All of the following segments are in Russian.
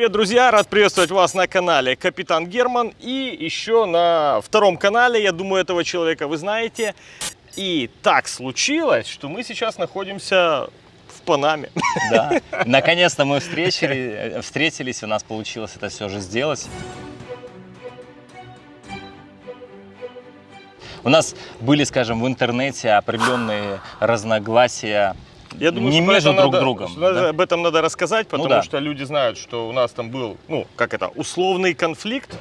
Привет, друзья! Рад приветствовать вас на канале Капитан Герман и еще на втором канале, я думаю, этого человека вы знаете. И так случилось, что мы сейчас находимся в Панаме. Да, наконец-то мы встретили, встретились, у нас получилось это все же сделать. У нас были, скажем, в интернете определенные разногласия Я думаю, не что между друг надо- другом. что да. Об этом надо рассказать, потому да. что люди знают, что у нас там был, ну, как это, условный конфликт.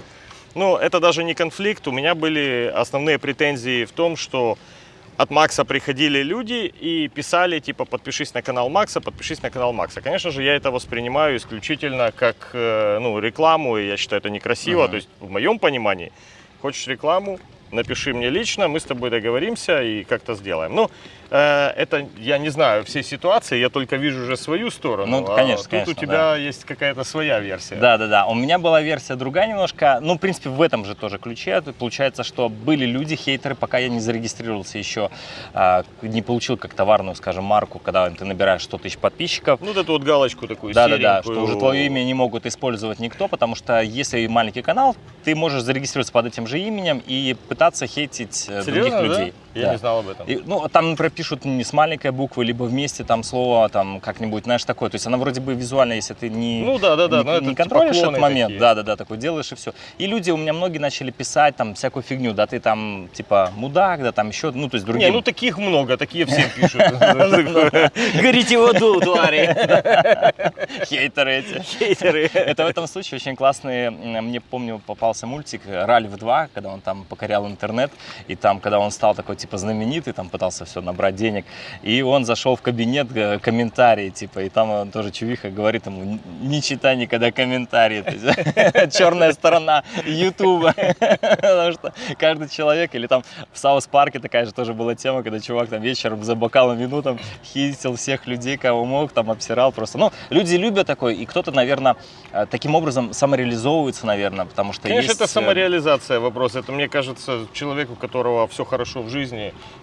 Но это даже не конфликт. У меня были основные претензии в том, что от Макса приходили люди и писали, типа, подпишись на канал Макса, подпишись на канал Макса. Конечно же, я это воспринимаю исключительно как, э, ну, рекламу, и я считаю это некрасиво. Мгм. То есть, в моем понимании, хочешь рекламу, напиши мне лично, мы с тобой договоримся и как-то сделаем. Ну, это, я не знаю все ситуации, я только вижу уже свою сторону. Ну, а конечно, тут конечно, у тебя есть какая-то своя версия. Да, да, да. У меня была версия другая немножко. Ну, в принципе, в этом же тоже ключе. Получается, что были люди, хейтеры, пока я не зарегистрировался еще, а, не получил как товарную, скажем, марку, когда ты набираешь 100 тысяч подписчиков. Ну, вот эту вот галочку такую Да, да, да, что уже твое имя не могут использовать никто, потому что если маленький канал, ты можешь зарегистрироваться под этим же именем и пытаться хейтить э, других Серьезно, людей. да? Я Да. не знал об этом. И, ну, там, например, пишут не с маленькой буквы, либо вместе там слово там как-нибудь, знаешь, такое. То есть она вроде бы визуально, если ты не, Ну да, да, да, не, это не типа контролишь этот момент, такие. да, да, да, такой делаешь и все. И люди у меня многие начали писать там всякую фигню, да, ты там типа мудак, да, там еще, ну, то есть другие. Не, ну таких много, такие все пишут. Горите в аду, твари! Хейтеры эти. Хейтеры. Это в этом случае очень классный, мне помню, попался мультик Ральф 2, когда он там покорял интернет, и там, когда он стал такой, типа, знаменитый, там пытался все набрать денег, и он зашел в кабинет, э, комментарии, типа, и там он тоже чувиха говорит ему, «Н- не читай никогда комментарии, черная сторона Ютуба, потому что каждый человек, или там в Саус Парке такая же тоже была тема, когда чувак там вечером за бокалом вину там хитил всех людей, кого мог, там обсирал просто. Ну, люди любят такое, и кто-то, наверное, э, таким образом самореализовывается, наверное, потому что Конечно, есть... это э, самореализация вопрос. Это, мне кажется, человеку, у которого все хорошо в жизни,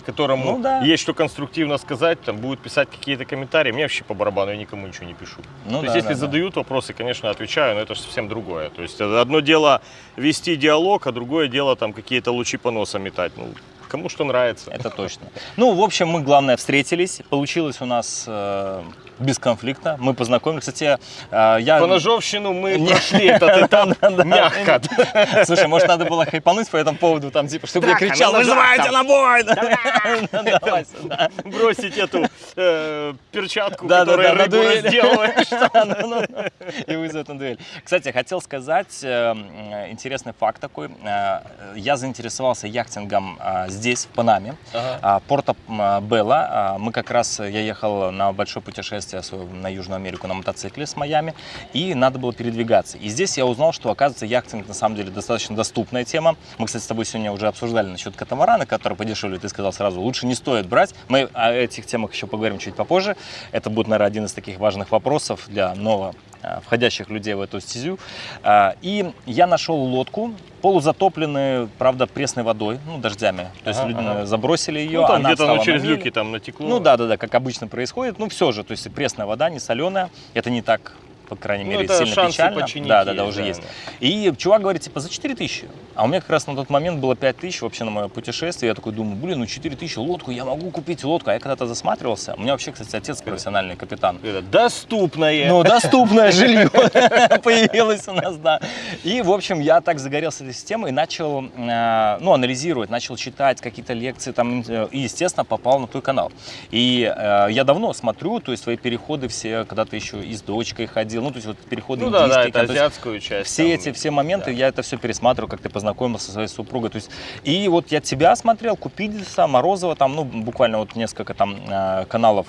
которому Ну да. есть что конструктивно сказать, там будет писать какие-то комментарии. Мне вообще по барабану, я никому ничего не пишу. Ну То да, есть, если да, да. задают вопросы, конечно, отвечаю, но это же совсем другое. То есть, это одно дело вести диалог, а другое дело там какие-то лучи по носам метать. Ну, кому что нравится. Это точно. Ну, в общем, мы, главное, встретились. Получилось у нас э, без конфликта. Мы познакомились. Кстати, э, я... По ножовщину мы Не. прошли этот этап мягко. Слушай, может, надо было хайпануть по этому поводу, там, типа, чтобы я кричал, ножах вызывайте на бой! Бросить эту э, перчатку, которая рыбу разделываешь. Ну, ну, ну. И вызвать на дуэль. Кстати, хотел сказать э, м, интересный факт такой. Э, Я заинтересовался яхтингом э, здесь, в Панаме. А, Порто м, Белла. А, Мы как раз, э, я ехал на большое путешествие свое на Южную Америку на мотоцикле с Майами, и надо было передвигаться. И здесь я узнал, что, оказывается, яхтинг на самом деле достаточно доступная тема. Мы, кстати, с тобой сегодня уже обсуждали насчет катамарана, который подешевле. Ты сказал сразу, лучше не стоит брать. Мы о этих темах еще поговорим чуть попозже. Это будет, наверное, один из таких важных вопросов для нового а, входящих людей в эту стезю. А, И я нашел лодку, полузатопленную, правда, пресной водой, ну, дождями. То есть Ага, люди ага. забросили ее, Ну, там она где-то встала ну, на через мели. люки там натекло. Ну да, да, да, как обычно происходит. Ну все же, то есть пресная вода, не соленая. Это не так, по крайней Ну, мере, это сильно шансы печально. починить Да, да, да, уже да, есть. да. И чувак говорит, типа, за 4 тысячи. А у меня как раз на тот момент было 5 тысяч вообще на мое путешествие. Я такой думаю, блин, ну 4 тысячи лодку, я могу купить лодку. А я когда-то засматривался. У меня вообще, кстати, отец профессиональный капитан. Это доступное. Ну, доступное жилье появилось у нас, да. И, в общем, я так загорелся этой системой и начал, э, ну, анализировать, начал читать какие-то лекции там, и, естественно, попал на твой канал. И э, я давно смотрю, то есть твои переходы все, когда ты еще и с дочкой ходил, ну, то есть вот переходы Ну да, да, индийские, это есть азиатскую часть. все там. эти все моменты, да. я это все пересматриваю, как ты познакомился со своей супругой. То есть, и вот я тебя смотрел, Купидиса, Морозова, там, ну, буквально вот несколько там э, каналов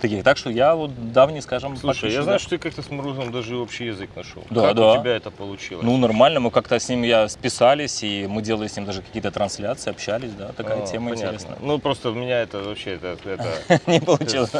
таких. Так что я вот давний, скажем, Слушай, я подписчик, знаю, да. что ты как-то с Морозом даже общий язык нашел. Да, как да. у тебя это получилось? Ну, нормально, мы как-то с ним я списались, и мы делали с ним даже какие-то трансляции, общались, да, такая А, тема понятно. интересная. Ну, просто у меня это вообще, это, это Не получилось.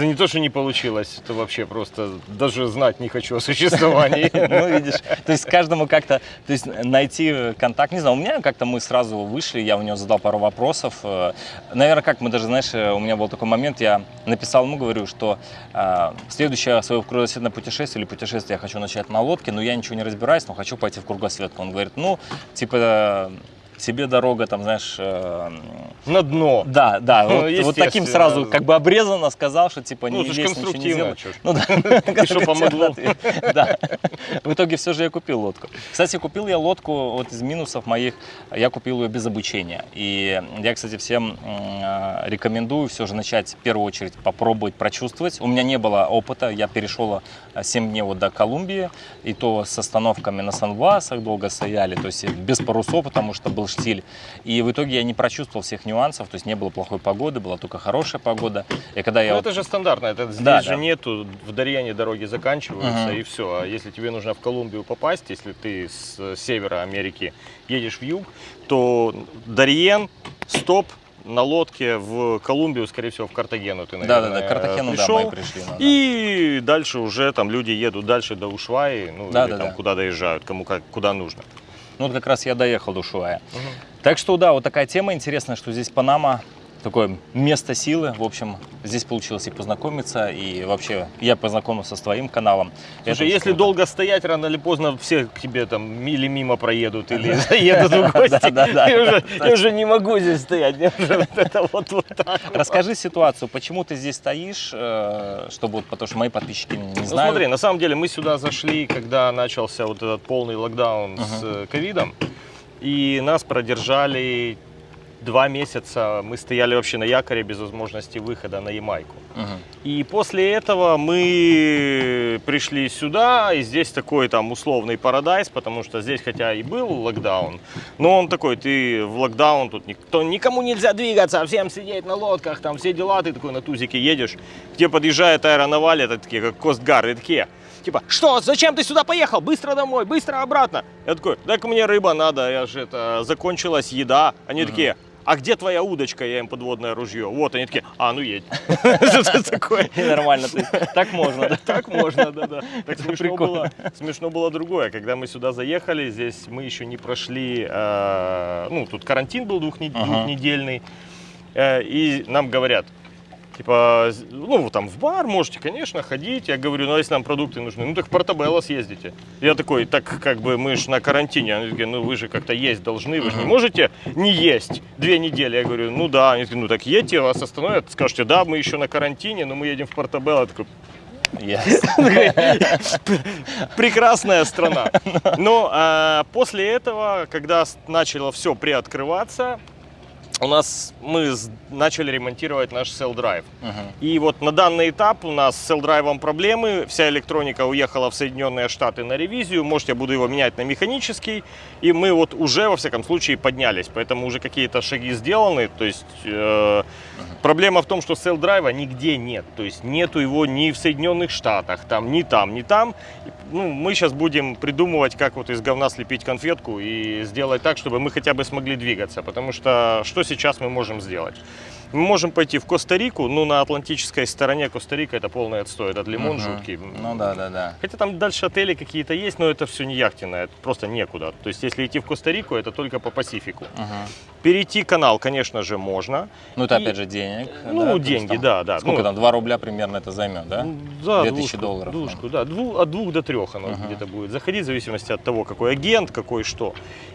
не то, что не получилось, это вообще просто даже знать не хочу о существовании. Ну, видишь, то есть каждому как-то, то есть найти контакт, не знаю, у меня как-то мы сразу вышли, я у него задал пару вопросов. Э, Наверное, как мы даже, знаешь, э, у меня был такой момент, я написал ему, говорю, что э, следующее свое кругосветное путешествие или путешествие я хочу начать на лодке, но я ничего не разбираюсь, но хочу пойти в кругосветку. Он говорит, ну, типа, себе дорога, там, знаешь... Э, на дно. Да, да, ну, вот, вот таким сразу как бы обрезанно сказал, что типа ну, не лезь, ничего не делай. Ну да. И что помогло? Да. В итоге все же я купил лодку. Кстати, купил я лодку вот из минусов моих, я купил ее без обучения. И я, кстати, всем э, рекомендую все же начать в первую очередь попробовать прочувствовать. У меня не было опыта, я перешел 7 дней вот до Колумбии, и то с остановками на Сан-Васах долго стояли, то есть без парусов, потому что был штиль. И в итоге я не прочувствовал всех нюансов, то есть не было плохой погоды, была только хорошая погода. И когда я ну, вот... это же стандартно, это здесь Да, же да. нету, в Дарьяне дороги заканчиваются Мгм. и все. А если тебе нужно в Колумбию попасть, если ты с севера Америки едешь в юг, то Дарьен, стоп, на лодке в Колумбию, скорее всего, в Картагену ты, Да, наверное, да, да, да, пришел. мы пришли. ну, да. И дальше уже там люди едут дальше до Ушваи, ну Да, или да, там да. куда доезжают, кому как, куда нужно. Ну вот как раз я доехал до Ушуая. Так что да, вот такая тема интересная, что здесь Панама такое место силы. В общем, здесь получилось и познакомиться, и вообще я познакомился с твоим каналом. Слушай, если круто. долго стоять, рано или поздно все к тебе там или мимо проедут, или заедут в гости. Я уже- не могу здесь стоять, мне уже это вот так. Расскажи ситуацию, почему ты здесь стоишь, э, чтобы вот, потому что мои подписчики не Ну знают. смотри, на самом деле мы сюда зашли, когда начался вот этот полный локдаун с э, ковидом, и нас продержали два месяца. Мы стояли вообще на якоре без возможности выхода на Ямайку. Мгм. И после этого мы пришли сюда, и здесь такой там условный парадайз, потому что здесь хотя и был локдаун, но он такой, ты в локдаун, тут никто, никому нельзя двигаться, всем сидеть на лодках, там все дела, ты такой на тузике едешь, тебе подъезжает аэронаваль, это такие, как Костгар, и такие, типа, что, зачем ты сюда поехал? Быстро домой, быстро обратно. Я такой, так мне рыба надо, я же это, закончилась еда. Они такие, а где твоя удочка? Я им подводное ружье. Вот, они такие, а, ну едь. Что такое? Нормально, так можно? Так можно, да, да. Так смешно было, смешно было другое. Когда мы сюда заехали, здесь мы еще не прошли, э, ну, тут карантин был двухнедельный, э, и нам говорят, типа, ну, там в бар можете, конечно, ходить. Я говорю, ну, а если нам продукты нужны, ну, так в Портабелло съездите. Я такой, так как бы мы же на карантине. Они такие, ну, вы же как-то есть должны, вы же не можете не есть две недели. Я говорю, ну, да. Они такие, ну, так едьте, вас остановят, скажете, да, мы еще на карантине, но мы едем в Портабелло. Я такой, Ясно. прекрасная страна. Но а, после этого, когда начало все приоткрываться, у нас мы начали ремонтировать наш Cell Drive. Мгм. И вот на данный этап у нас с Cell Drive проблемы. Вся электроника уехала в Соединенные Штаты на ревизию. Может, я буду его менять на механический. И мы вот уже, во всяком случае, поднялись. Поэтому уже какие-то шаги сделаны. То есть э, проблема в том, что Cell Drive нигде нет. То есть нету его ни в Соединенных Штатах, там, ни там, ни там. Ну, мы сейчас будем придумывать, как вот из говна слепить конфетку и сделать так, чтобы мы хотя бы смогли двигаться. Потому что что сейчас мы можем сделать? Мы можем пойти в Коста-Рику, ну, на атлантической стороне Коста-Рика это полный отстой, этот лимон Мгм. жуткий. Ну да, да, да. Хотя там дальше отели какие-то есть, но это все не яхтенное, это просто некуда. То есть, если идти в Коста-Рику, это только по Пасифику. Мгм. Перейти канал, конечно же, можно. Ну это И- опять же денег. Ну, да, деньги, там да, да. Сколько Ну, там, 2 рубля примерно это займет, да? Да, 2000 двушку, долларов, Двушку, да, дву- от двух до трех оно Ага. где-то будет заходить, в зависимости от того, какой агент, какой что.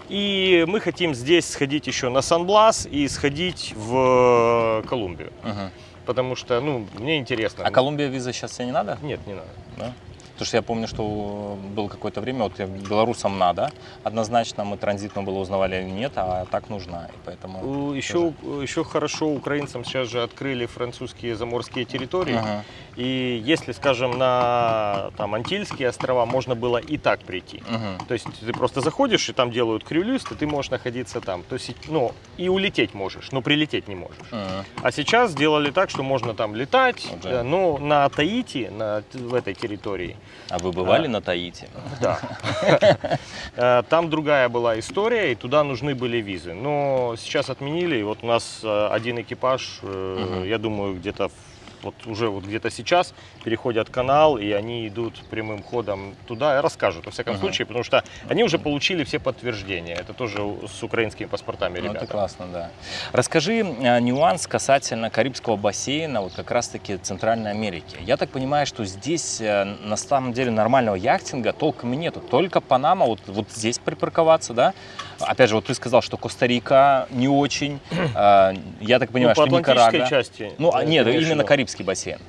И мы хотим здесь сходить еще на Сан-Блас и сходить в Колумбию. Мгм. Потому что, ну, мне интересно. А Колумбия виза сейчас тебе не надо? Нет, не надо. Да? Потому что я помню, что было какое-то время, вот белорусам надо, однозначно мы транзитно было узнавали или нет, а так нужна, и поэтому... Еще, еще хорошо украинцам сейчас же открыли французские заморские территории. Ага. И если, скажем, на там, Антильские острова можно было и так прийти. Мгм. То есть ты просто заходишь, и там делают крюлист, и ты можешь находиться там. То есть, ну, и улететь можешь, но прилететь не можешь. Мгм. А сейчас сделали так, что можно там летать, Уже. э, но на Таити, на, в этой территории, А вы бывали А. на Таити? да. Э, Там другая была история, и туда нужны были визы. Но сейчас отменили, и вот у нас э, один экипаж, э, я думаю, где-то в вот уже вот где-то сейчас переходят канал, и они идут прямым ходом туда и расскажут, во всяком Ага. случае, потому что они уже получили все подтверждения. Это тоже с украинскими паспортами Ну, ребята. это классно, да. Расскажи э, нюанс касательно Карибского бассейна, вот как раз-таки Центральной Америки. Я так понимаю, что здесь э, на самом деле нормального яхтинга толком и нету. Только Панама, вот, вот здесь припарковаться, да? Опять же, вот ты сказал, что Коста-Рика не очень. Э, Я так понимаю, ну, что Никарагуа. части. Ну, а, э, нет, в именно? Карибский бассейн.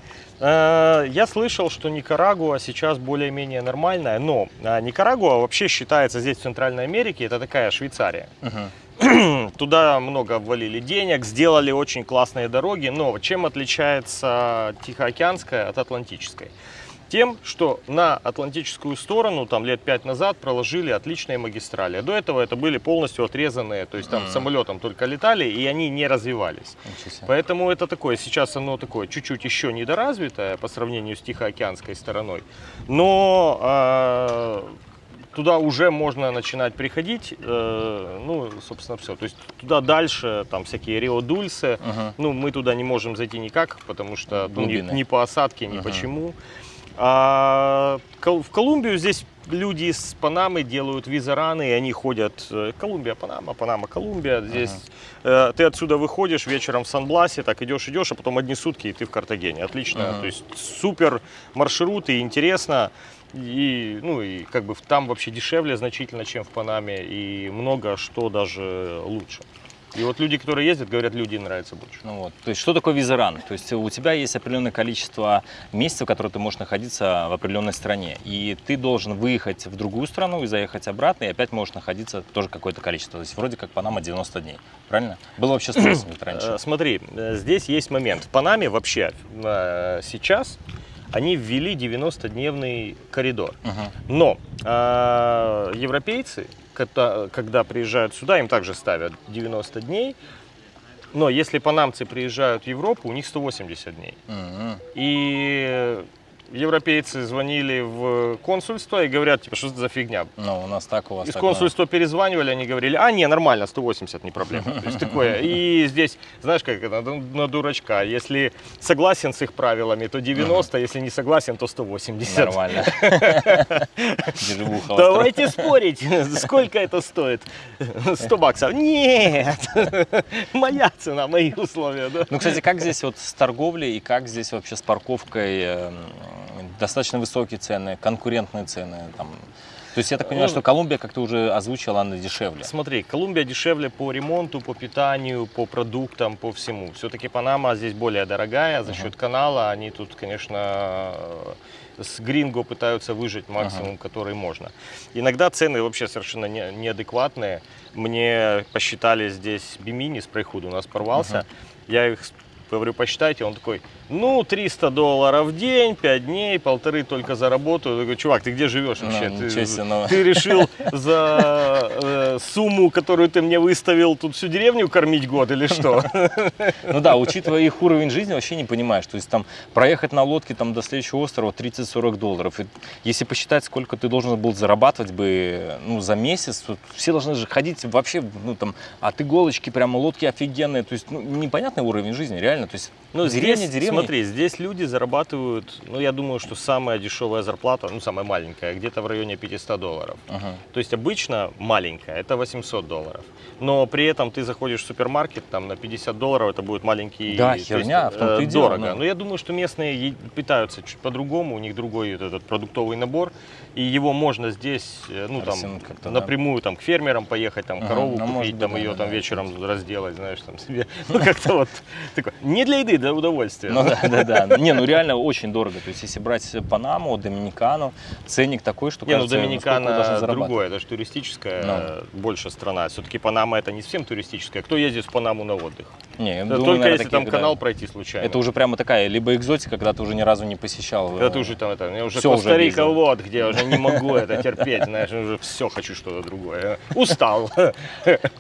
Э, Я слышал, что Никарагуа сейчас более-менее нормальная, но а, Никарагуа вообще считается здесь, в Центральной Америке, это такая Швейцария. Мгм. Туда много ввалили денег, сделали очень классные дороги, но чем отличается Тихоокеанская от Атлантической? Тем, что на Атлантическую сторону, там лет пять назад, проложили отличные магистрали. А До этого это были полностью отрезанные, то есть там самолетом только летали, и они не развивались. Поэтому это такое, сейчас оно такое чуть-чуть еще недоразвитое по сравнению с Тихоокеанской стороной. Но а, туда уже можно начинать приходить, э, ну, собственно, все. То есть туда дальше, там всякие Рио-Дульсы, Мгм. ну, мы туда не можем зайти никак, потому что ну, ни, Глубины. ни по осадке, ни Мгм. почему. А в Колумбию здесь люди из Панамы делают визараны, и они ходят э, Колумбия, Панама, Панама, Колумбия. Здесь э, ты отсюда выходишь вечером в Сан-Бласе, так идешь, идешь, а потом одни сутки, и ты в Картагене. Отлично. Мгм. То есть супер маршрут и интересно. И, ну, и как бы там вообще дешевле значительно, чем в Панаме, и много что даже лучше. И вот люди, которые ездят, говорят, люди им нравится больше. Ну вот. То есть что такое визаран? То есть у тебя есть определенное количество месяцев, в которые ты можешь находиться в определенной стране. И ты должен выехать в другую страну и заехать обратно, и опять можешь находиться тоже какое-то количество. То есть вроде как Панама 90 дней. Правильно? Было вообще спросом ведь Э, раньше. Смотри, э, здесь есть момент. В Панаме вообще э, сейчас они ввели 90-дневный коридор. Но э, европейцы, когда, когда приезжают сюда, им также ставят 90 дней. Но если панамцы приезжают в Европу, у них 180 дней. Мгм. И европейцы звонили в консульство и говорят, типа, что за фигня? Ну, у нас так, у вас Из так. консульства перезванивали, они говорили, а, не, нормально, 180, не проблема. То есть такое. И здесь, знаешь, как это, на- дурачка. Если согласен с их правилами, то 90, если не согласен, то 180. Нормально. Давайте спорить, сколько это стоит? 100 баксов? Нет, моя цена, мои условия. Ну, кстати, как здесь вот с торговлей и как здесь вообще с парковкой? Достаточно высокие цены, конкурентные цены. Там. То есть я так понимаю, Ну, что Колумбия, как ты уже озвучила, она дешевле. Смотри, Колумбия дешевле по ремонту, по питанию, по продуктам, по всему. Все-таки Панама здесь более дорогая за счет канала. Они тут, конечно, э, с гринго пытаются выжить максимум, который можно. Иногда цены вообще совершенно не- неадекватные. Мне посчитали здесь бимини, спрейхуд у нас порвался. Я их с- говорю, посчитайте. Он такой, ну, 300 долларов в день, 5 дней, полторы только за работу. Я говорю, чувак, ты где живешь Ну, вообще? ничего ты, себе, ну. ты решил за э, сумму, которую ты мне выставил, тут всю деревню кормить год или что? Ну да, учитывая их уровень жизни, вообще не понимаешь. То есть там проехать на лодке там, до следующего острова 30-40 долларов. И если посчитать, сколько ты должен был зарабатывать бы ну, за месяц, все должны же ходить вообще, ну там, от иголочки прямо лодки офигенные. То есть ну, непонятный уровень жизни, реально. То есть Ну, деревня, здесь, деревня. смотри, здесь люди зарабатывают, ну, я думаю, что самая дешевая зарплата, ну, самая маленькая, где-то в районе 500 долларов. Ага. То есть обычно маленькая, это 800 долларов. Но при этом ты заходишь в супермаркет, там на 50 долларов это будет маленький... Да, то есть, херня, в том-то э, и дело, Дорого. ну. Но я думаю, что местные питаются чуть по-другому, у них другой этот продуктовый набор, и его можно здесь, э, ну, там, да. напрямую там к фермерам поехать, там, Ага, корову ну, купить, там, ее да, там да, вечером разделать, знаешь, там себе. Ну, как-то вот такое. Не для еды, для удовольствия. Ну да, да, да. Не, ну реально очень дорого. То есть если брать Панаму, Доминикану, ценник такой, что Не, ну Доминикана другое, это же туристическая Ну. больше страна. Все-таки Панама это не совсем туристическая. Кто ездит в Панаму на отдых? Не, Да Только если там канал пройти случайно. Это уже прямо такая, либо экзотика, когда ты уже ни разу не посещал. Когда э, ты уже там это, уже уже Коста-Рика, вот где я уже не могу это терпеть, знаешь, уже все хочу что-то другое. Устал. а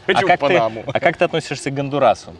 Хочу ты, Панаму. а как ты относишься к Гондурасу?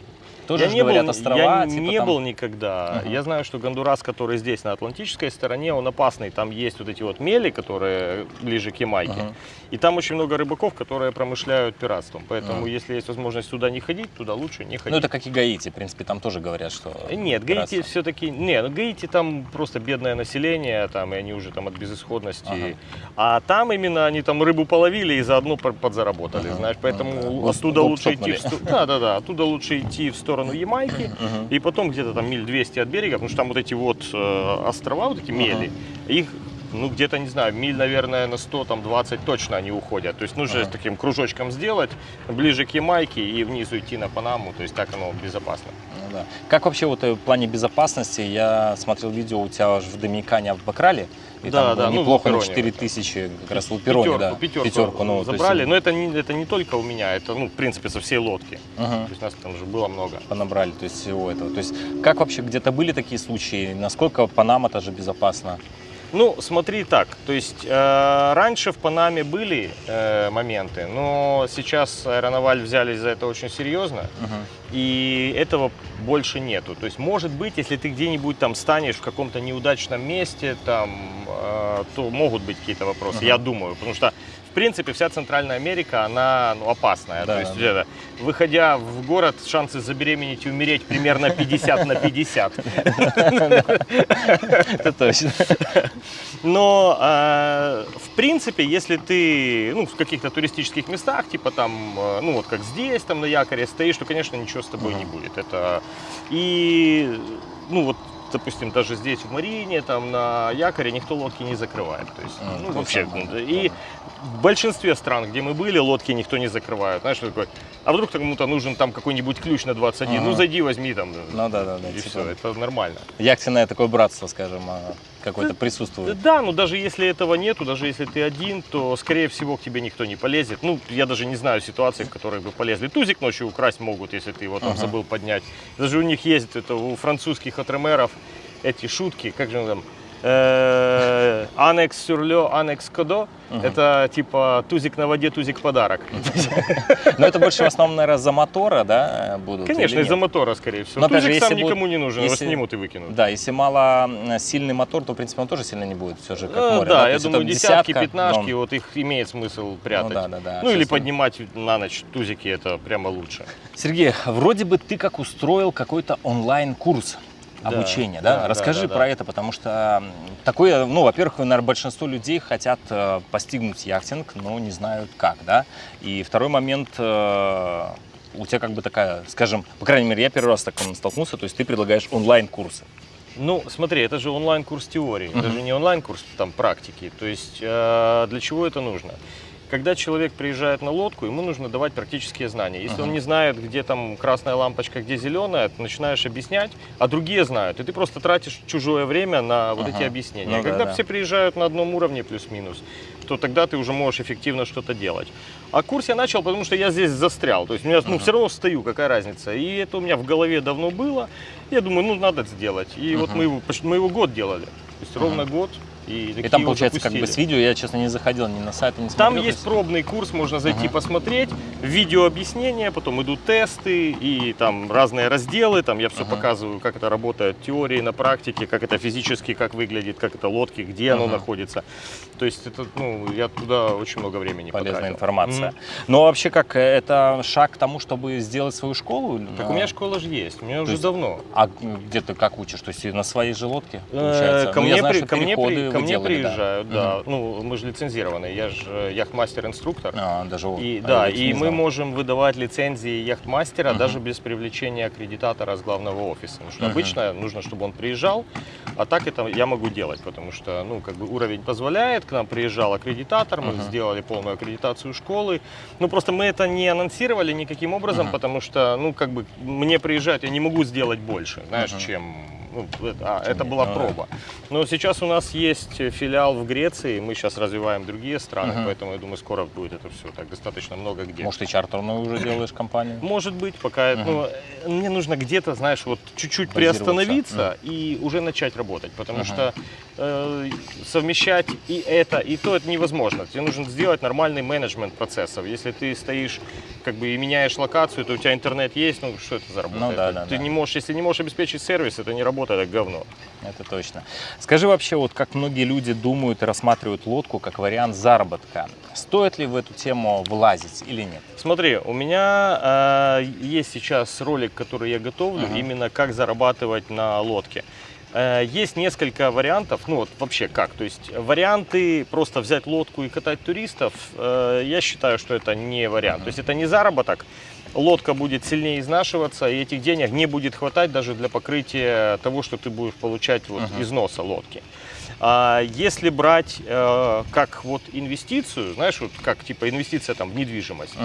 Тоже я не говорят был, острова, я типа не там- был никогда. Мгм. Я знаю, что Гондурас, который здесь, на Атлантической стороне, он опасный. Там есть вот эти вот мели, которые ближе к Ямайке. Мгм. И там очень много рыбаков, которые промышляют пиратством. Поэтому, Мгм. если есть возможность туда не ходить, туда лучше не ходить. Ну, это как и Гаити, в принципе, там тоже говорят, что... Э, Нет, Гаити все-таки... Не, ну Гаити там просто бедное население, там, и они уже там от безысходности. Ага. А там именно они там рыбу половили и заодно подзаработали, Ага, знаешь. Поэтому ну да. оттуда Гоп лучше идти... В... Да, да, да. Оттуда лучше идти в сторону Ямайки. Мгм. И потом где-то там миль 200 от берега, потому что там вот эти вот э, острова, вот эти мели, их ну, где-то, не знаю, миль, наверное, на 100, там, 20 точно они уходят. То есть нужно Ага. таким кружочком сделать, ближе к Ямайке и вниз уйти на Панаму. То есть так оно безопасно. Ну да. Как вообще вот э, в плане безопасности? Я смотрел видео у тебя аж в Доминикане, а в Бакрале. И Да, там да, ну, неплохо на Лапероне 4 вот тысячи, как раз в Лапероне, пятерку, да. пятерку, ну, то есть, забрали. Но это не, это не только у меня, это, ну, в принципе, со всей лодки. мгм, То есть нас там же было много. понабрали, то есть всего этого. То есть как вообще где-то были такие случаи? Насколько Панама тоже безопасна? Ну, смотри так, то есть э, раньше в Панаме были э, моменты, но сейчас Аэронаваль взялись за это очень серьезно, Мгм. и этого больше нету. То есть, может быть, если ты где-нибудь там станешь в каком-то неудачном месте, там, э, то могут быть какие-то вопросы, Ага. я думаю, потому что в принципе, вся Центральная Америка, она ну, опасная. Да, То есть, это, выходя в город, шансы забеременеть и умереть примерно 50 на 50. Это точно. Но, э, в принципе, если ты ну, в каких-то туристических местах, типа там, э, ну вот как здесь, там на якоре стоишь, то, конечно, ничего с тобой не будет. Это и, ну вот, допустим, даже здесь в Марине, там на якоре никто лодки не закрывает. То есть, М, ну, есть вообще, ну, и в большинстве стран, где мы были, лодки никто не закрывает. Знаешь, что такое? А вдруг кому-то нужен там какой-нибудь ключ на 21? Ну, Ага. зайди, возьми там. Ну да, да, да. и типа, все, это нормально. Яхтенное такое братство, скажем, а, какое-то присутствует. Да, но даже если этого нету, даже если ты один, то, скорее всего, к тебе никто не полезет. Ну, я даже не знаю ситуации, в которой бы полезли. Тузик ночью украсть могут, если ты его там Ага. забыл поднять. Даже у них есть, это у французских отремеров эти шутки, как же он там, анекс сюрлё, анекс кодо. Это типа тузик на воде, тузик подарок. Но это больше в основном, наверное, за мотора, да, будут? Конечно, из-за мотора, скорее всего. Но тузик сам никому не нужен, его если- снимут и выкинут. Да, если мало сильный мотор, то, в принципе, он тоже сильно не будет, все же, как Э, море. да, То я думаю, десятки, пятнашки, вот их имеет смысл прятать. Ну. Ну или поднимать на ночь тузики, это прямо лучше. Сергей, вроде бы ты как устроил какой-то онлайн-курс обучения, да? да, Расскажи да, да, про это, потому что такое, ну, во-первых, наверное, большинство людей хотят э, постигнуть яхтинг, но не знают как, да? И второй момент, э, у тебя как бы такая, скажем, по крайней мере, я первый раз с таким столкнулся, то есть ты предлагаешь онлайн-курсы. Ну, смотри, это же онлайн-курс теории, это же не онлайн-курс там практики. То есть э, для чего это нужно? Когда человек приезжает на лодку, ему нужно давать практические знания. Если он Мгм. не знает, где там красная лампочка, где зеленая, ты начинаешь объяснять, а другие знают. И ты просто тратишь чужое время на вот Ага. эти объяснения. Ну да, Когда да. все приезжают на одном уровне плюс-минус, то тогда ты уже можешь эффективно что-то делать. А курс я начал, потому что я здесь застрял. То есть у меня, ну, Ага. все равно стою, какая разница. И это у меня в голове давно было. Я думаю, ну, надо сделать. И вот Ага. мы его, мы его год делали. То есть Ага. ровно год. И, И там, получается, как бы запустили. с видео, я, честно, не заходил ни на сайт, ни Там смотрел, то есть пробный курс, можно зайти Ага. посмотреть, видео объяснения, потом идут тесты и там разные разделы, там я все Ага. показываю, как это работает в теории, на практике, как это физически, как выглядит, как это лодки, где оно Ага. находится. То есть это, ну, я туда очень много времени полезная потратил. информация. Мгм. Но вообще как, это шаг к тому, чтобы сделать свою школу? Так у меня школа же есть, у меня уже есть давно. А где ты как учишь? То есть на своей же лодке, Э, получается? Ко Ну, мне, я знаю, при- что ко мне, при- ко мне делали, да. приезжают, да. Мгм. Ну, мы же лицензированные, я же яхт-мастер-инструктор. А, даже. И, а да, и мы можем выдавать лицензии яхт-мастера Мгм. даже без привлечения аккредитатора с главного офиса. Потому что Мгм. обычно нужно, чтобы он приезжал, а так это я могу делать, потому что, ну, как бы уровень позволяет. К нам приезжал аккредитатор, мы Мгм. сделали полную аккредитацию школы. Ну, просто мы это не анонсировали никаким образом, Мгм. потому что, ну, как бы мне приезжать, я не могу сделать больше, знаешь, Мгм. чем Ну, это, а, это была ну да. проба. Но сейчас у нас есть филиал в Греции, мы сейчас развиваем другие страны, Мгм. поэтому я думаю, скоро будет это все так достаточно много где. Может, и чартерную уже делаешь компанию? Может быть, пока Мгм. ну, э, мне нужно где-то, знаешь, вот чуть-чуть приостановиться и уже начать работать, потому Мгм. что э, совмещать и это, и то это невозможно. Тебе нужно сделать нормальный менеджмент процессов. Если ты стоишь как бы и меняешь локацию, то у тебя интернет есть, ну что это за работа? Ну да, Это да, ты да. не можешь, если не можешь обеспечить сервис, это не работа, это говно. Это точно. Скажи вообще, вот как многие люди думают и рассматривают лодку как вариант заработка. Стоит ли в эту тему влазить или нет? Смотри, у меня э, есть сейчас ролик, который я готовлю, Ага. именно как зарабатывать на лодке. Э, есть несколько вариантов, ну вот вообще как, то есть варианты просто взять лодку и катать туристов, э, я считаю, что это не вариант. Ага. То есть это не заработок, лодка будет сильнее изнашиваться, и этих денег не будет хватать даже для покрытия того, что ты будешь получать вот Ага. износа лодки. А если брать э, как вот инвестицию, знаешь, вот как типа инвестиция там в недвижимость,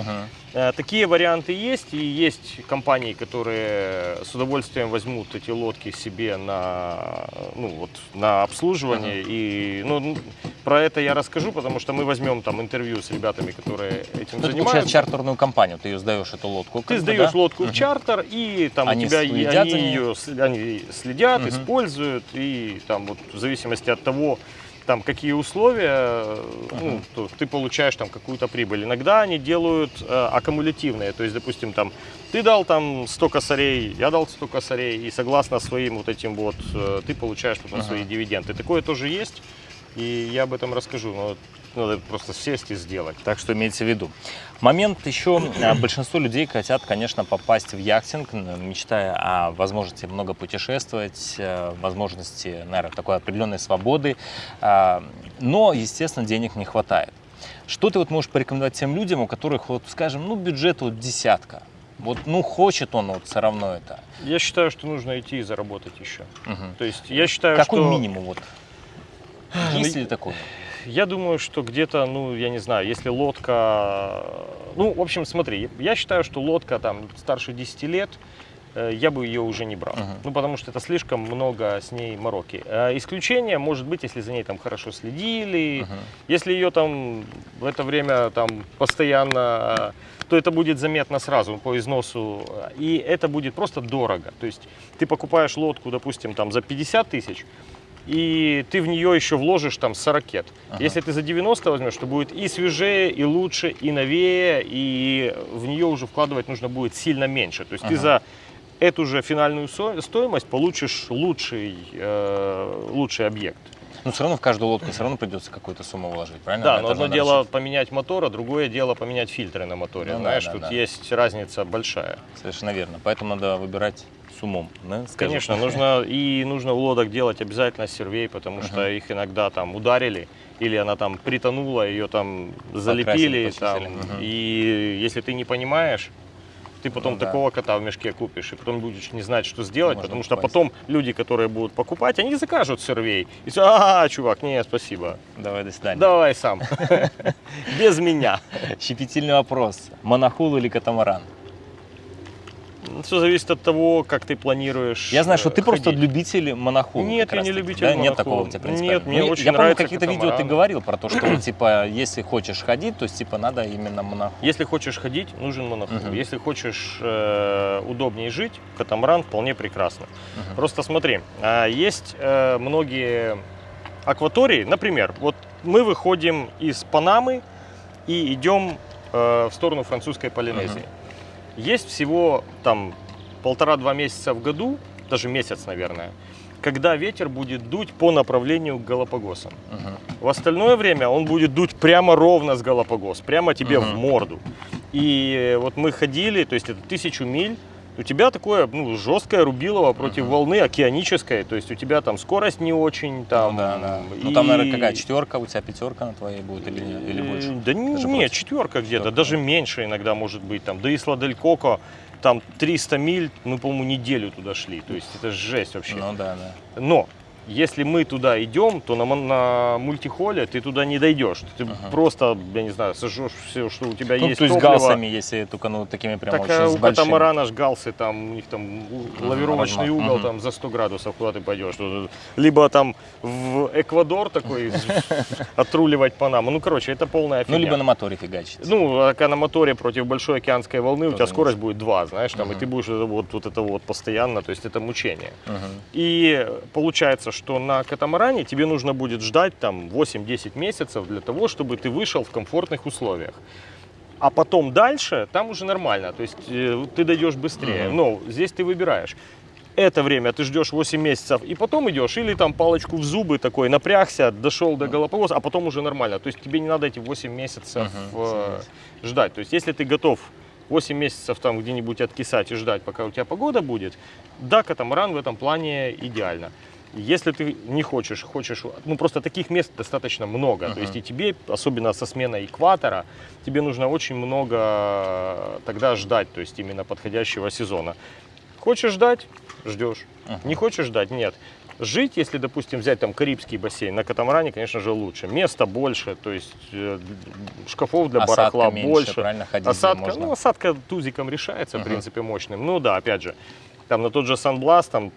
Э, Такие варианты есть, и есть компании, которые с удовольствием возьмут эти лодки себе на, ну, вот, на обслуживание. И ну, про это я расскажу, потому что мы возьмем там интервью с ребятами, которые этим Ну, занимаются. чартерную компанию, ты ее сдаешь, эту лодку. Ты сдаешь да? лодку в чартер, и там Они у тебя и- следят они за ней? ее они следят, Мгм. используют, и там вот в зависимости от того, там какие условия, ну, то ты получаешь там какую-то прибыль. Иногда они делают э, аккумулятивные, то есть, допустим, там ты дал там 100 косарей, я дал 100 косарей, и согласно своим вот этим вот э, ты получаешь потом Ага. свои дивиденды. Такое тоже есть, и я об этом расскажу, но надо просто сесть и сделать. Так что имейте в виду. Момент еще, а, большинство людей хотят, конечно, попасть в яхтинг, мечтая о возможности много путешествовать, э, возможности, наверное, такой определенной свободы, А, но, естественно, денег не хватает. Что ты вот можешь порекомендовать тем людям, у которых, вот, скажем, ну, бюджет вот десятка, вот, ну, хочет он вот все равно это. Я считаю, что нужно идти и заработать еще. Мгм. То есть я считаю, Какой что... минимум вот? Есть ли такой? Я думаю, что где-то, ну, я не знаю, если лодка... Ну, в общем, смотри, я считаю, что лодка там старше 10 лет, э, я бы ее уже не брал. Мгм. Ну, потому что это слишком много с ней мороки. Э, Исключение может быть, если за ней там хорошо следили, Мгм. если ее там в это время там постоянно, э, то это будет заметно сразу по износу, и это будет просто дорого. То есть ты покупаешь лодку, допустим, там за 50 тысяч, и ты в нее еще вложишь там 40. Ага. Если ты за 90 возьмешь, то будет и свежее, и лучше, и новее, и в нее уже вкладывать нужно будет сильно меньше. То есть ты Ага. за эту же финальную стоимость получишь лучший, э, лучший объект. Ну, все равно в каждую лодку все равно придется какую-то сумму вложить, правильно? Да, но одно дело рассчитывать. поменять мотор, а другое дело поменять фильтры на моторе. Ну да, Знаешь, да, тут да. есть разница большая. Совершенно верно. Поэтому надо выбирать с умом. да. Конечно, нужно и нужно у лодок делать обязательно сервей, потому что Мгм. их иногда там ударили или она там притонула, ее там залепили, там, Мгм. и если ты не понимаешь, ты потом Ну да. такого кота в мешке купишь, и потом будешь не знать, что сделать, Можно потому что упасть. потом люди, которые будут покупать, они закажут сервей. И все, а, чувак, не, спасибо, Давай, до свидания. давай сам, без меня. Щепетильный вопрос. Монохул или катамаран? Все зависит от того, как ты планируешь Я знаю, что ты э, просто ходить. любитель монохула. Нет, я не любитель да? Нет монохула. такого у тебя принципиально? Нет, мне Ну, очень Я помню, нравится какие-то видео ты говорил про то, что, типа, если хочешь ходить, то, есть, типа, надо именно монохул. Если хочешь ходить, нужен монохул. Мгм. Если хочешь э, удобнее жить, катамаран вполне прекрасно. Мгм. Просто смотри, а, есть э, многие акватории, например, вот мы выходим из Панамы и идем э, в сторону французской Полинезии. Есть всего там полтора-два месяца в году, даже месяц, наверное, когда ветер будет дуть по направлению к Галапагосам. Мгм. В остальное время он будет дуть прямо ровно с Галапагос, прямо тебе Мгм. в морду. И вот мы ходили, то есть это тысячу миль, у тебя такое ну, жесткое рубилово против Мгм. волны океанической, то есть у тебя там скорость не очень, там... Ну, да, да. Ну, и- там, наверное, какая четверка, у тебя пятерка на твоей будет или, или больше? Да не- Даже нет, четверка где-то, даже да. меньше иногда может быть. Там до Исла Дель Коко, там 300 миль, мы, по-моему, неделю туда шли. То есть это жесть вообще. Ну, да, да. Но если мы туда идем, то на, на мультихоле ты туда не дойдешь. Ты Ага. просто, я не знаю, сожжешь все, что у тебя Ну, есть то есть топливо. галсами, если только ну такими прям Так очень с у большими. катамарана ж галсы, там у них там лавировочный угол Мгм. там за 100 градусов, куда ты пойдешь. Либо там в Эквадор такой отруливать Панаму. Ну, короче, это полная Ну, фигня. либо на моторе фигачить. Ну, а на моторе против большой океанской волны, у тебя скорость будет 2, знаешь, там, и ты будешь вот, это вот постоянно, то есть это мучение. И получается, что на катамаране тебе нужно будет ждать там 8-10 месяцев для того, чтобы ты вышел в комфортных условиях. А потом дальше там уже нормально, то есть э, ты дойдешь быстрее. Мгм. Но здесь ты выбираешь. Это время ты ждешь 8 месяцев и потом идешь, или там палочку в зубы такой, напрягся, дошел до Галапагоса, а потом уже нормально. То есть тебе не надо эти 8 месяцев Мгм, э, ждать. То есть если ты готов 8 месяцев там где-нибудь откисать и ждать, пока у тебя погода будет, да, катамаран в этом плане идеально. Если ты не хочешь, хочешь, ну просто таких мест достаточно много. То Мгм. есть и тебе, особенно со сменой экватора, тебе нужно очень много тогда ждать, то есть именно подходящего сезона. Хочешь ждать, ждешь. Мгм. Не хочешь ждать, нет. Жить, если, допустим, взять там Карибский бассейн, на катамаране, конечно же, лучше. Места больше, то есть э, шкафов для Осадка барахла меньше, больше. правильно, ходить Осадка, можно. ну, осадка тузиком решается, в Мгм. принципе, мощным. Ну да, опять же, там на тот же Санбласт, там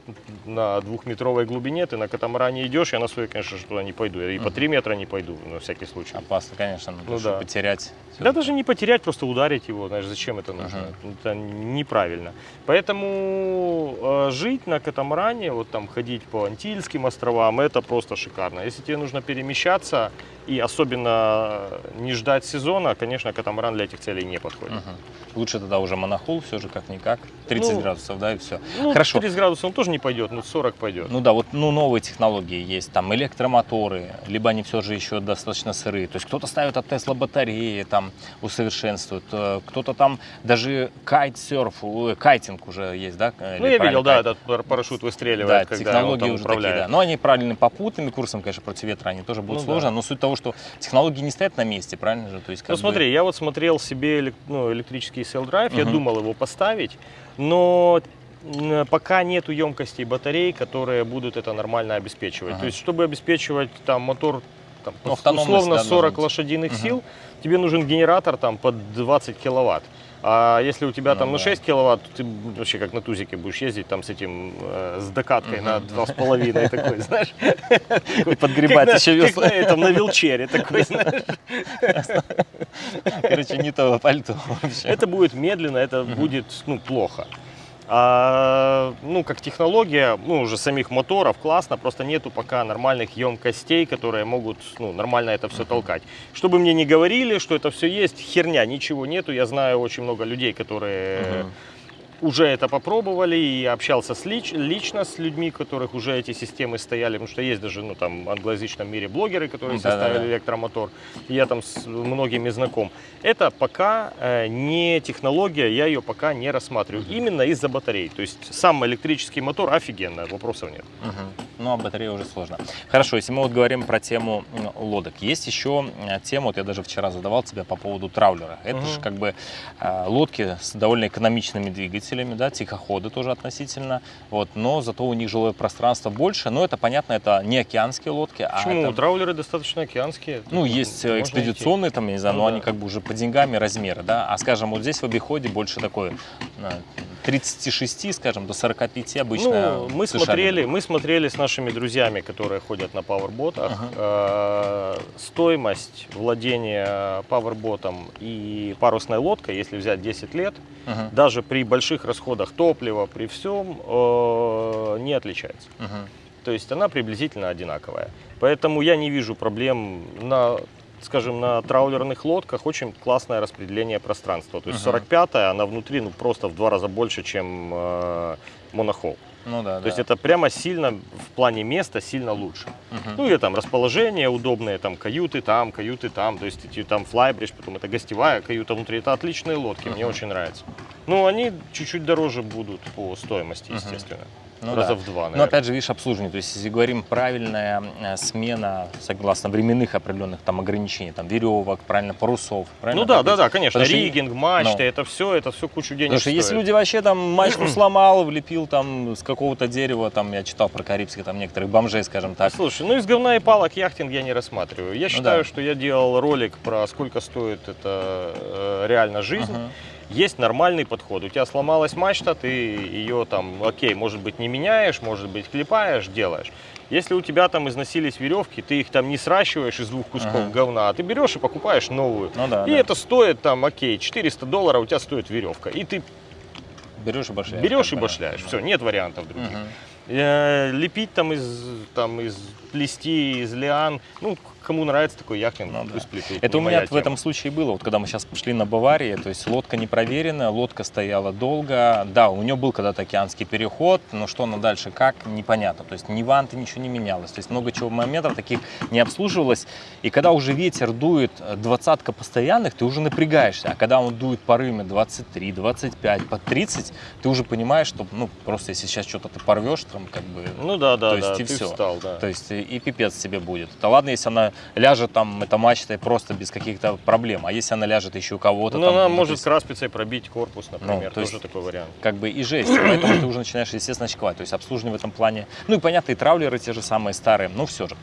на двухметровой глубине ты на катамаране идешь, я на свой, конечно же, туда не пойду. Я и по. 3 метра не пойду, на всякий случай. Опасно, конечно, ну, да. потерять. Да даже не потерять, просто ударить его, знаешь, зачем это нужно? Это неправильно. Поэтому э, жить на катамаране, вот там ходить по Антильским островам, это просто шикарно. Если тебе нужно перемещаться и особенно не ждать сезона, конечно, катамаран для этих целей не подходит. Мгм. Лучше тогда уже монохол, все же как-никак. 30 Ну, градусов, да, и все. Ну, Хорошо. 30 градусов он тоже не пойдет, но 40 пойдет. Ну да, вот ну, новые технологии есть, там электромоторы, либо они все же еще достаточно сырые. То есть кто-то ставит от Тесла батареи, там усовершенствует, э, кто-то там даже кайтсерф, ой, кайтинг уже есть, да? э, Ну, или я видел, да, кайт? этот пар- парашют Да, выстреливает, когда он технологии там уже такие, управляет. да. Но они правильно попутными курсом, конечно, против ветра они тоже будут Ну да. сложно. Но суть того, что технологии не стоят на месте, правильно же? То есть, Ну бы- смотри, я вот смотрел себе ну, электрический селл-драйв, я Мгм. думал его поставить, но пока нету емкостей батарей, которые будут это нормально обеспечивать. Ага. То есть, чтобы обеспечивать там мотор там, Ну, условно да, 40 должна быть. лошадиных Мгм. сил, тебе нужен генератор там под 20 киловатт. А если у тебя Ну там на да. 6 киловатт, то ты вообще как на тузике будешь ездить там с этим, э, с докаткой на Мгм. 2,5 такой, знаешь. подгребать Как на- еще как на на вилчере такой, знаешь. Короче, не то пальто вообще. Это будет медленно, это будет ну, плохо. А, ну, как технология, ну, уже самих моторов классно, просто нету пока нормальных емкостей, которые могут, ну, нормально это все толкать. Чтобы мне не говорили, что это все есть, херня, ничего нету. Я знаю очень много людей, которые Мгм. Уже это попробовали, и общался с лич- лично с людьми, которых уже эти системы стояли, потому что есть даже, ну, там, в англоязычном мире блогеры, которые Да-да-да. составили электромотор, и я там с многими знаком. Это пока э, не технология, я ее пока не рассматриваю, именно из-за батарей. То есть сам электрический мотор офигенно, вопросов нет. Мгм. Ну, а батарея уже сложно. Хорошо, если мы вот говорим про тему лодок, есть еще э, тема, вот я даже вчера задавал тебя по поводу траулера. Это Мгм. же как бы э, лодки с довольно экономичными двигателями, да, тихоходы тоже относительно, вот, но зато у них жилое пространство больше, но это понятно, это не океанские лодки, Почему? а это Траулеры достаточно океанские. ну, есть э, Можно экспедиционные, там, я не знаю, Ну но да. они как бы уже по деньгам и размеры, да. А скажем, вот здесь в обиходе больше такой э, 36, скажем, до 45 обычно. Ну, мы смотрели, мы смотрели с нашими друзьями, которые ходят на пауэрботах, Ага. э, стоимость владения пауэрботом и парусной лодкой, если взять 10 лет, Мгм, даже при больших расходах топлива, при всем, э, не отличается. мгм. То есть она приблизительно одинаковая. Поэтому я не вижу проблем на скажем, на траулерных лодках очень классное распределение пространства. То есть Мгм. 45-я, она внутри ну, просто в два раза больше, чем э, монохол. Ну да, То есть это прямо сильно в плане места сильно лучше. Мгм. Ну и там расположение удобное, там каюты там, каюты там, то есть эти там флайбридж, потом это гостевая каюта внутри, это отличные лодки, мне Мгм. очень нравится. Ну они чуть-чуть дороже будут по стоимости, естественно. Ну раза да. в два, Но наверное. опять же, видишь, обслуживание. То есть, если говорим правильная э, смена, согласно временных определенных там ограничений, там веревок, правильно, парусов, правильно? Ну да, да, да, конечно. потому Ригинг, мачты, Ну. это все, это все кучу денег Потому что если стоит. люди вообще там мачту сломал, влепил там с какого-то дерева, там я читал про карибские там некоторых бомжей, скажем так. Слушай, ну из говна и палок яхтинг я не рассматриваю. Я считаю, да. что я делал ролик про сколько стоит это э, реально жизнь. Ага. Есть нормальный подход. У тебя сломалась мачта, ты ее там, окей, может быть, не меняешь, может быть, клепаешь, делаешь. Если у тебя там износились веревки, ты их там не сращиваешь из двух кусков Ага. говна, а ты берешь и покупаешь новую. Ну да, и да. это стоит там, окей, 400 долларов у тебя стоит веревка. И ты берешь и башляешь. берешь и башляешь. да. Все, нет вариантов других. Э, Лепить там из, там из плести, из лиан, ну, кому нравится такой яхтинг, Ну да. пусть плетут. Это у меня в тема. этом случае было, вот когда мы сейчас пошли на Баварии, то есть лодка не проверенная, лодка стояла долго, да, у нее был когда-то океанский переход, но что она дальше, как, непонятно, то есть ни ванты, ничего не менялось, то есть много чего моментов таких не обслуживалось, и когда уже ветер дует э, двадцатка постоянных, ты уже напрягаешься, а когда он дует порывами 23, 25, по 30, ты уже понимаешь, что, ну, просто если сейчас что-то ты порвешь, там, как бы, Ну да, да, То есть да, и ты всё. встал, да. то есть и, и пипец тебе будет. Да ладно, если она ляжет там, эта мачта просто без каких-то проблем, а если она ляжет еще у кого-то Ну, там, она ну, то может есть краспицей пробить корпус, например, то есть- тоже такой вариант. как бы и жесть, поэтому ты уже начинаешь, естественно, очковать. То есть обслуживание в этом плане, ну и понятно, и траулеры те же самые старые, но все же.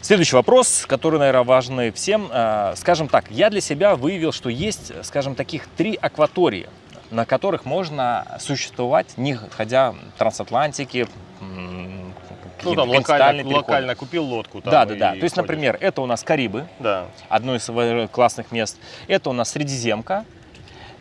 Следующий вопрос, который, наверное, важный всем. Э, Скажем так, я для себя выявил, что есть, скажем, таких три акватории, на которых можно существовать, не ходя трансатлантики, Ну, там локально, локально купил лодку. Там, Да, да, да. То есть, ходишь. например, это у нас Карибы, Да. одно из классных мест. Это у нас Средиземка.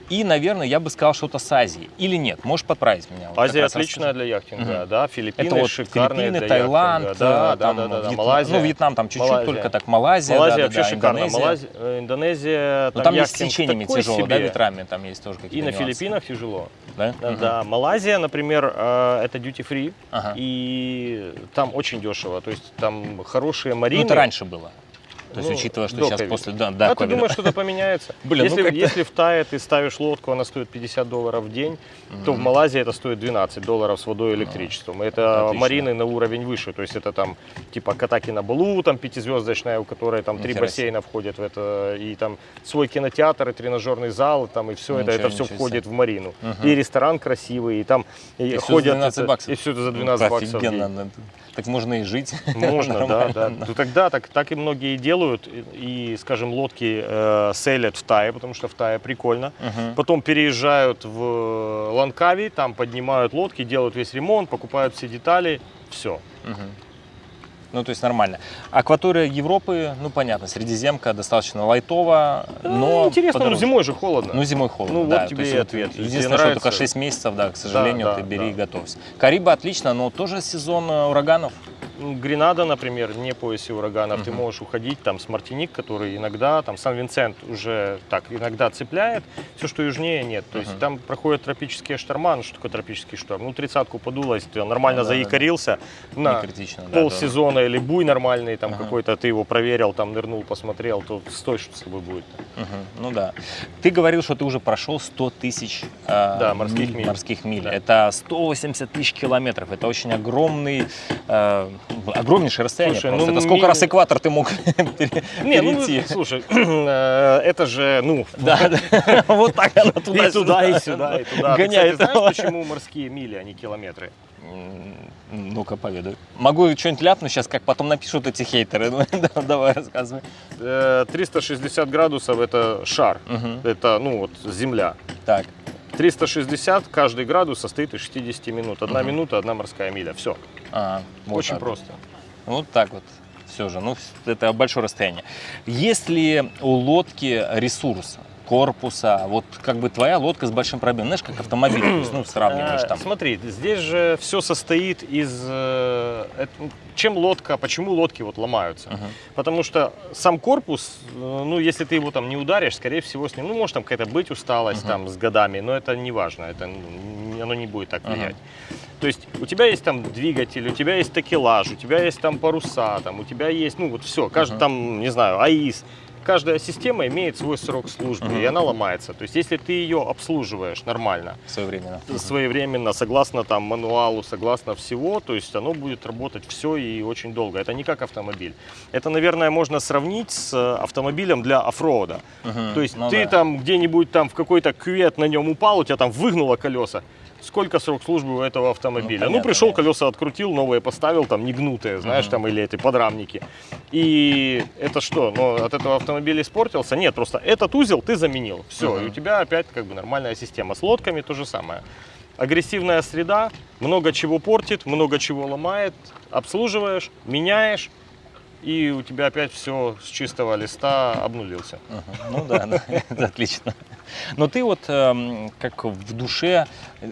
И, наверное, я бы сказал что-то с Азией. Или нет? Можешь подправить меня? Вот Азия отличная расскажи. для яхтинга, Мгм. да. Филиппины Это вот шикарные Филиппины, Таиланд, яхтинга. Да, э, да, там да, да, да. Вьетнам. Малайзия. Ну, Вьетнам там чуть-чуть только так. Малайзия, Малайзия да, да, вообще да, шикарно. Индонезия. Малайзия, э, Индонезия, Ну, там есть с течениями тяжело, да, себе. ветрами, там есть тоже какие-то И на нюансы. Филиппинах тяжело. Да? Да, Мгм. Да, Малайзия, например, э, это duty free, Ага. и там очень дешево. То есть там хорошие марины. Ну, это раньше было. То есть, Ну, учитывая, что сейчас ковида. после... Да, да, а ты думаешь, что-то поменяется? Блин, ну если, как-то- если в Тае ты ставишь лодку, она стоит 50 долларов в день, то в. Малайзии это стоит 12 долларов с водой и электричеством. Это Отлично. марины на уровень выше. То есть это там типа Катаки на Балу, там пятизвездочная, у которой там три бассейна входят в это, и там свой кинотеатр, и тренажерный зал, там и все это, Ничего, это все ничего входит в марину. Мгм. И ресторан красивый, и там и И ходят 12 это- баксов. и все это за Ну, 12 баксов. в день. Офигенно. Так можно и жить. Можно, да, да. Ну, тогда так, так и многие делают. И, скажем, лодки э, селят в Тае, потому что в Тае прикольно. Мгм. Потом переезжают в Ланкави, там поднимают лодки, делают весь ремонт, покупают все детали, все. Мгм. Ну, то есть нормально. Акватория Европы, ну, понятно, Средиземка достаточно лайтово, но... Интересно, ну подороже. зимой же холодно. Ну, зимой холодно, Ну, да. вот тебе и вот ответ. Тебе Единственное, что только 6 месяцев, да, к сожалению, да, ты бери да. и готовься. Карибы отлично, но тоже сезон э, ураганов. Гренада, например, не поясе ураганов, ты Мгм. можешь уходить, там, с Мартиник, который иногда, там, Сан-Винсент уже так иногда цепляет, все, что южнее, нет. То есть Мгм. там проходят тропические шторма, ну, что такое тропический шторм? Ну, тридцатку подуло, если ты нормально Ну, да, да, да. заикарился, Не на критично, да. полсезона или буй нормальный, там, Ага. какой-то ты его проверил, там, нырнул, посмотрел, то стой, что с тобой будет. да. Мгм. Ну да. Ты говорил, что ты уже прошел 100 тысяч э, Да, морских миль. морских миль. Да. Это 180 тысяч километров. Это очень огромный, э, огромнейшее расстояние. Слушай, просто. ну, Это сколько ми- раз экватор ты мог пере- Не, ну, перейти? слушай, э, это же, ну, Да. Вот так она туда и сюда, и туда. Ты, Гоняет. знаешь, почему морские мили, а не километры? Ну-ка, поведай. Могу что-нибудь ляпнуть сейчас, как потом напишут эти хейтеры. Да, Давай, рассказывай. Э, 360 градусов это шар, это, ну, вот, земля. Так. 360, каждый градус состоит из 60 минут. Одна Мгм. минута, одна морская миля. Все. А, вот Очень так просто. Вот так вот. Все же, ну, это большое расстояние. Есть ли у лодки ресурс корпуса? Вот как бы твоя лодка с большим пробегом. Знаешь, как автомобиль, то есть, ну, сравниваешь Э, там. Смотри, здесь же все состоит из... э, это- чем лодка, почему лодки вот ломаются? Мгм. Потому что сам корпус, э, ну, если ты его там не ударишь, скорее всего, с ним, ну, может там какая-то быть усталость Мгм. там с годами, но это не важно, это, н- оно не будет так влиять. То есть у тебя есть там двигатель, у тебя есть такелаж, у тебя есть там паруса, там, у тебя есть, ну, вот все, каждый Мгм. там, не знаю, АИС, каждая система имеет свой срок службы, Мгм. и она ломается. То есть, если ты ее обслуживаешь нормально, Своевременно. своевременно, согласно там мануалу, согласно всего, то есть оно будет работать все и очень долго. Это не как автомобиль. Это, наверное, можно сравнить с э, автомобилем для оффроуда. Мгм. То есть Ну ты да. там где-нибудь там в какой-то кювет на нем упал, у тебя там выгнуло колеса. Сколько срок службы у этого автомобиля? Ну, понятно, пришел, колеса открутил, новые поставил, там негнутые, знаешь, Мгм. там или эти подрамники. И это что? Ну, от этого автомобиль испортился? Нет, просто этот узел ты заменил. Все, Мгм. и у тебя опять как бы нормальная система. С лодками то же самое. Агрессивная среда, много чего портит, много чего ломает. Обслуживаешь, меняешь, и у тебя опять все с чистого листа обнулился. Ну да, да, это отлично. Но ты вот эм, как в душе,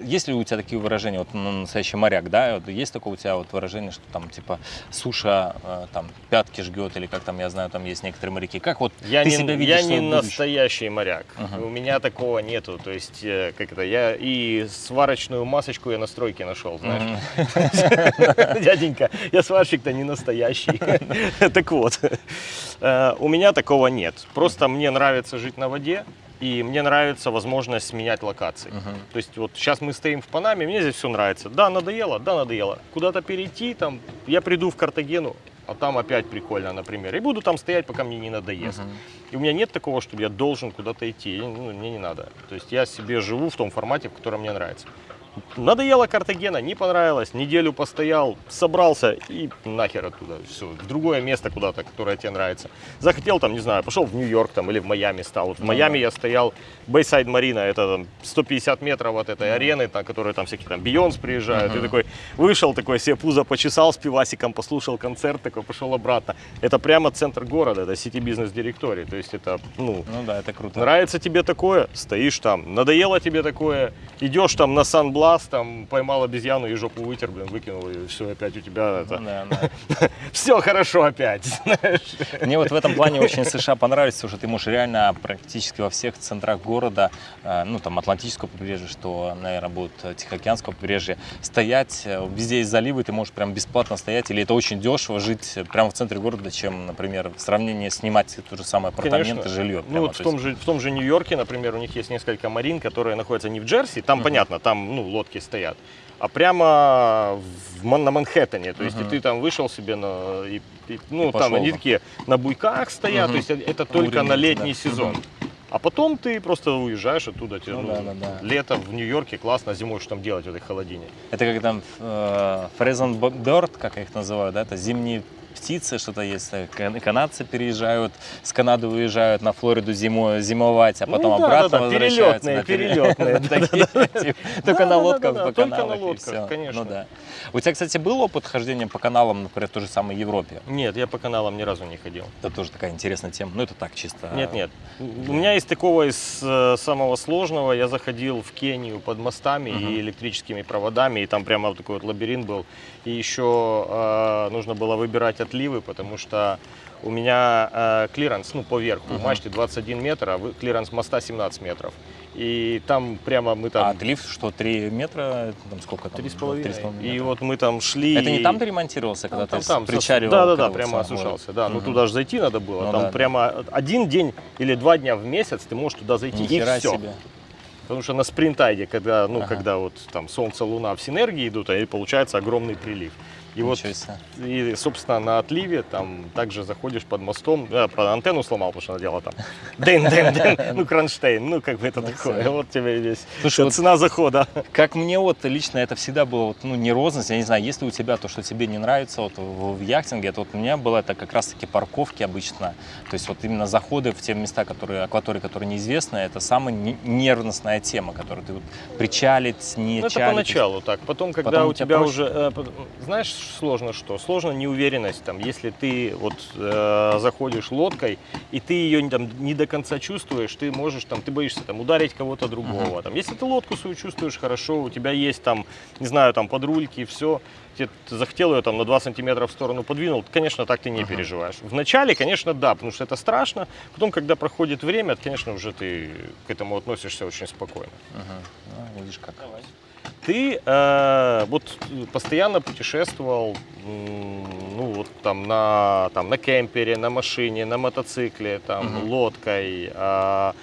есть ли у тебя такие выражения, вот ну, настоящий моряк, да, вот есть такое у тебя вот выражение, что там типа суша э, там пятки жгет или как там, я знаю, там есть некоторые моряки. Как вот Я ты не, себя видишь я не будущем? настоящий моряк. Ага. У меня такого нету. То есть, э, как это, я и сварочную масочку я на стройке нашел, знаешь. Дяденька, я сварщик-то не настоящий. Так вот, э, у меня такого нет. Просто мне нравится жить на воде, и мне нравится возможность сменять локации. Мгм. То есть вот сейчас мы стоим в Панаме, мне здесь все нравится. Да, надоело, да, надоело. Куда-то перейти, там, я приду в Картагену, а там опять прикольно, например. И буду там стоять, пока мне не надоест. Мгм. И у меня нет такого, чтобы я должен куда-то идти. Ну, мне не надо. То есть я себе живу в том формате, в котором мне нравится. Надоело Картагена, не понравилось, неделю постоял, собрался и нахер оттуда. Все, в другое место куда-то, которое тебе нравится. Захотел там, не знаю, пошел в Нью-Йорк там или в Майами стал. Вот в Ну Майами я стоял, Бейсайд Марина, это там 150 метров от этой арены, там, которые там всякие там Бейонс приезжают. И Мгм. такой вышел, такой себе пузо почесал с пивасиком, послушал концерт, такой пошел обратно. Это прямо центр города, это сити бизнес директорий. То есть это, ну, Ну да, это круто. Нравится тебе такое, стоишь там. Надоело тебе такое, идешь там на Сан-Блас, там поймал обезьяну и жопу вытер, блин, выкинул, и все, опять у тебя Ну это... да, да. Все хорошо опять, знаешь. Мне вот в этом плане очень США понравилось, потому что ты можешь реально практически во всех центрах города, э, ну там Атлантического побережья, что, наверное, будет Тихоокеанского побережья, стоять, э, везде есть заливы, ты можешь прям бесплатно стоять, или это очень дешево жить прямо в центре города, чем, например, в сравнении снимать то же самое апартаменты, жилье. Ну вот в том, же, в том же Нью-Йорке, например, у них есть несколько марин, которые находятся не в Джерси, там Мгм. понятно, там ну, лодки стоят, а прямо в на Манхэттене. То есть и Мгм. ты там вышел себе на... и- и- ну, И там они такие на буйках стоят, Мгм. то есть это только на Уровень, летний да. сезон. А потом ты просто уезжаешь оттуда, тебе, Ну ну, да, да, да. лето в Нью-Йорке классно, зимой что там делать в этой холодине. Это как там э, Frozen Bird, как их называют, да, это зимние птицы, что-то есть. э, кан- Канадцы переезжают, с Канады уезжают на Флориду зимой, зимовать, а Ну потом да, обратно да, да, возвращаются. перелетные, перелетные, Только на лодках по только на каналам лодках, конечно. Ну да. У тебя, кстати, был опыт хождения по каналам, например, в той же самой Европе? Нет, я по каналам ни разу не ходил. Это тоже такая интересная тема. Ну, это так чисто. Нет, нет. У меня есть такого из э, самого сложного. Я заходил в Кению под мостами и электрическими проводами, и там прямо вот такой вот лабиринт был. И еще э, нужно было выбирать отливы, потому что у меня э, клиренс, ну, по верху, Мгм. мачте 21 метр, а клиренс моста 17 метров. И там прямо мы там... А отлив, что 3 метра, там сколько там? Три с половиной. Три с половиной И метра. вот мы там шли. Это не там ты ремонтировался, когда Там, ты там, причаривал? Да, да, да, когда вот прямо осушался. Да, ну Мгм. туда же зайти надо было. Ну там да, прямо один день или два дня в месяц ты можешь туда зайти Нихера и все. себе. Потому что на спринтайде, когда, ну, Ага. когда вот там солнце, луна в синергии идут, и получается огромный прилив. И вот, себе. и, собственно, на отливе там также заходишь под мостом, э, под антенну сломал, потому что она делала там дэн, дэн, дэн, ну, кронштейн, ну, как бы это Ну, такое, вот тебе и весь, Слушай, вот цена захода. Как мне вот лично это всегда было, вот, ну, нервозность, я не знаю, если у тебя то, что тебе не нравится вот в, в яхтинге, это вот у меня было это как раз-таки парковки обычно, то есть вот именно заходы в те места, которые, акватории, которые неизвестны, это самая не- нервностная тема, которую ты вот причалить, не Ну, это поначалу так. Потом, когда Потом у тебя тебя проще? уже, э, знаешь, сложно что? Сложно неуверенность. Там, если ты вот э, заходишь лодкой и ты ее там не до конца чувствуешь, ты можешь там, ты боишься там ударить кого-то другого. Там, если ты лодку свою чувствуешь хорошо, у тебя есть там, не знаю, там подрульки, все, ты захотел ее там на 2 сантиметра в сторону подвинул, конечно, так ты не Ага. переживаешь. Вначале, конечно, да, потому что это страшно. Потом, когда проходит время, конечно, уже ты к этому относишься очень спокойно. Мгм. Ну, видишь как. Ты э, вот постоянно путешествовал, ну вот там на, там, на кемпере, на машине, на мотоцикле, там, Мгм. лодкой. а,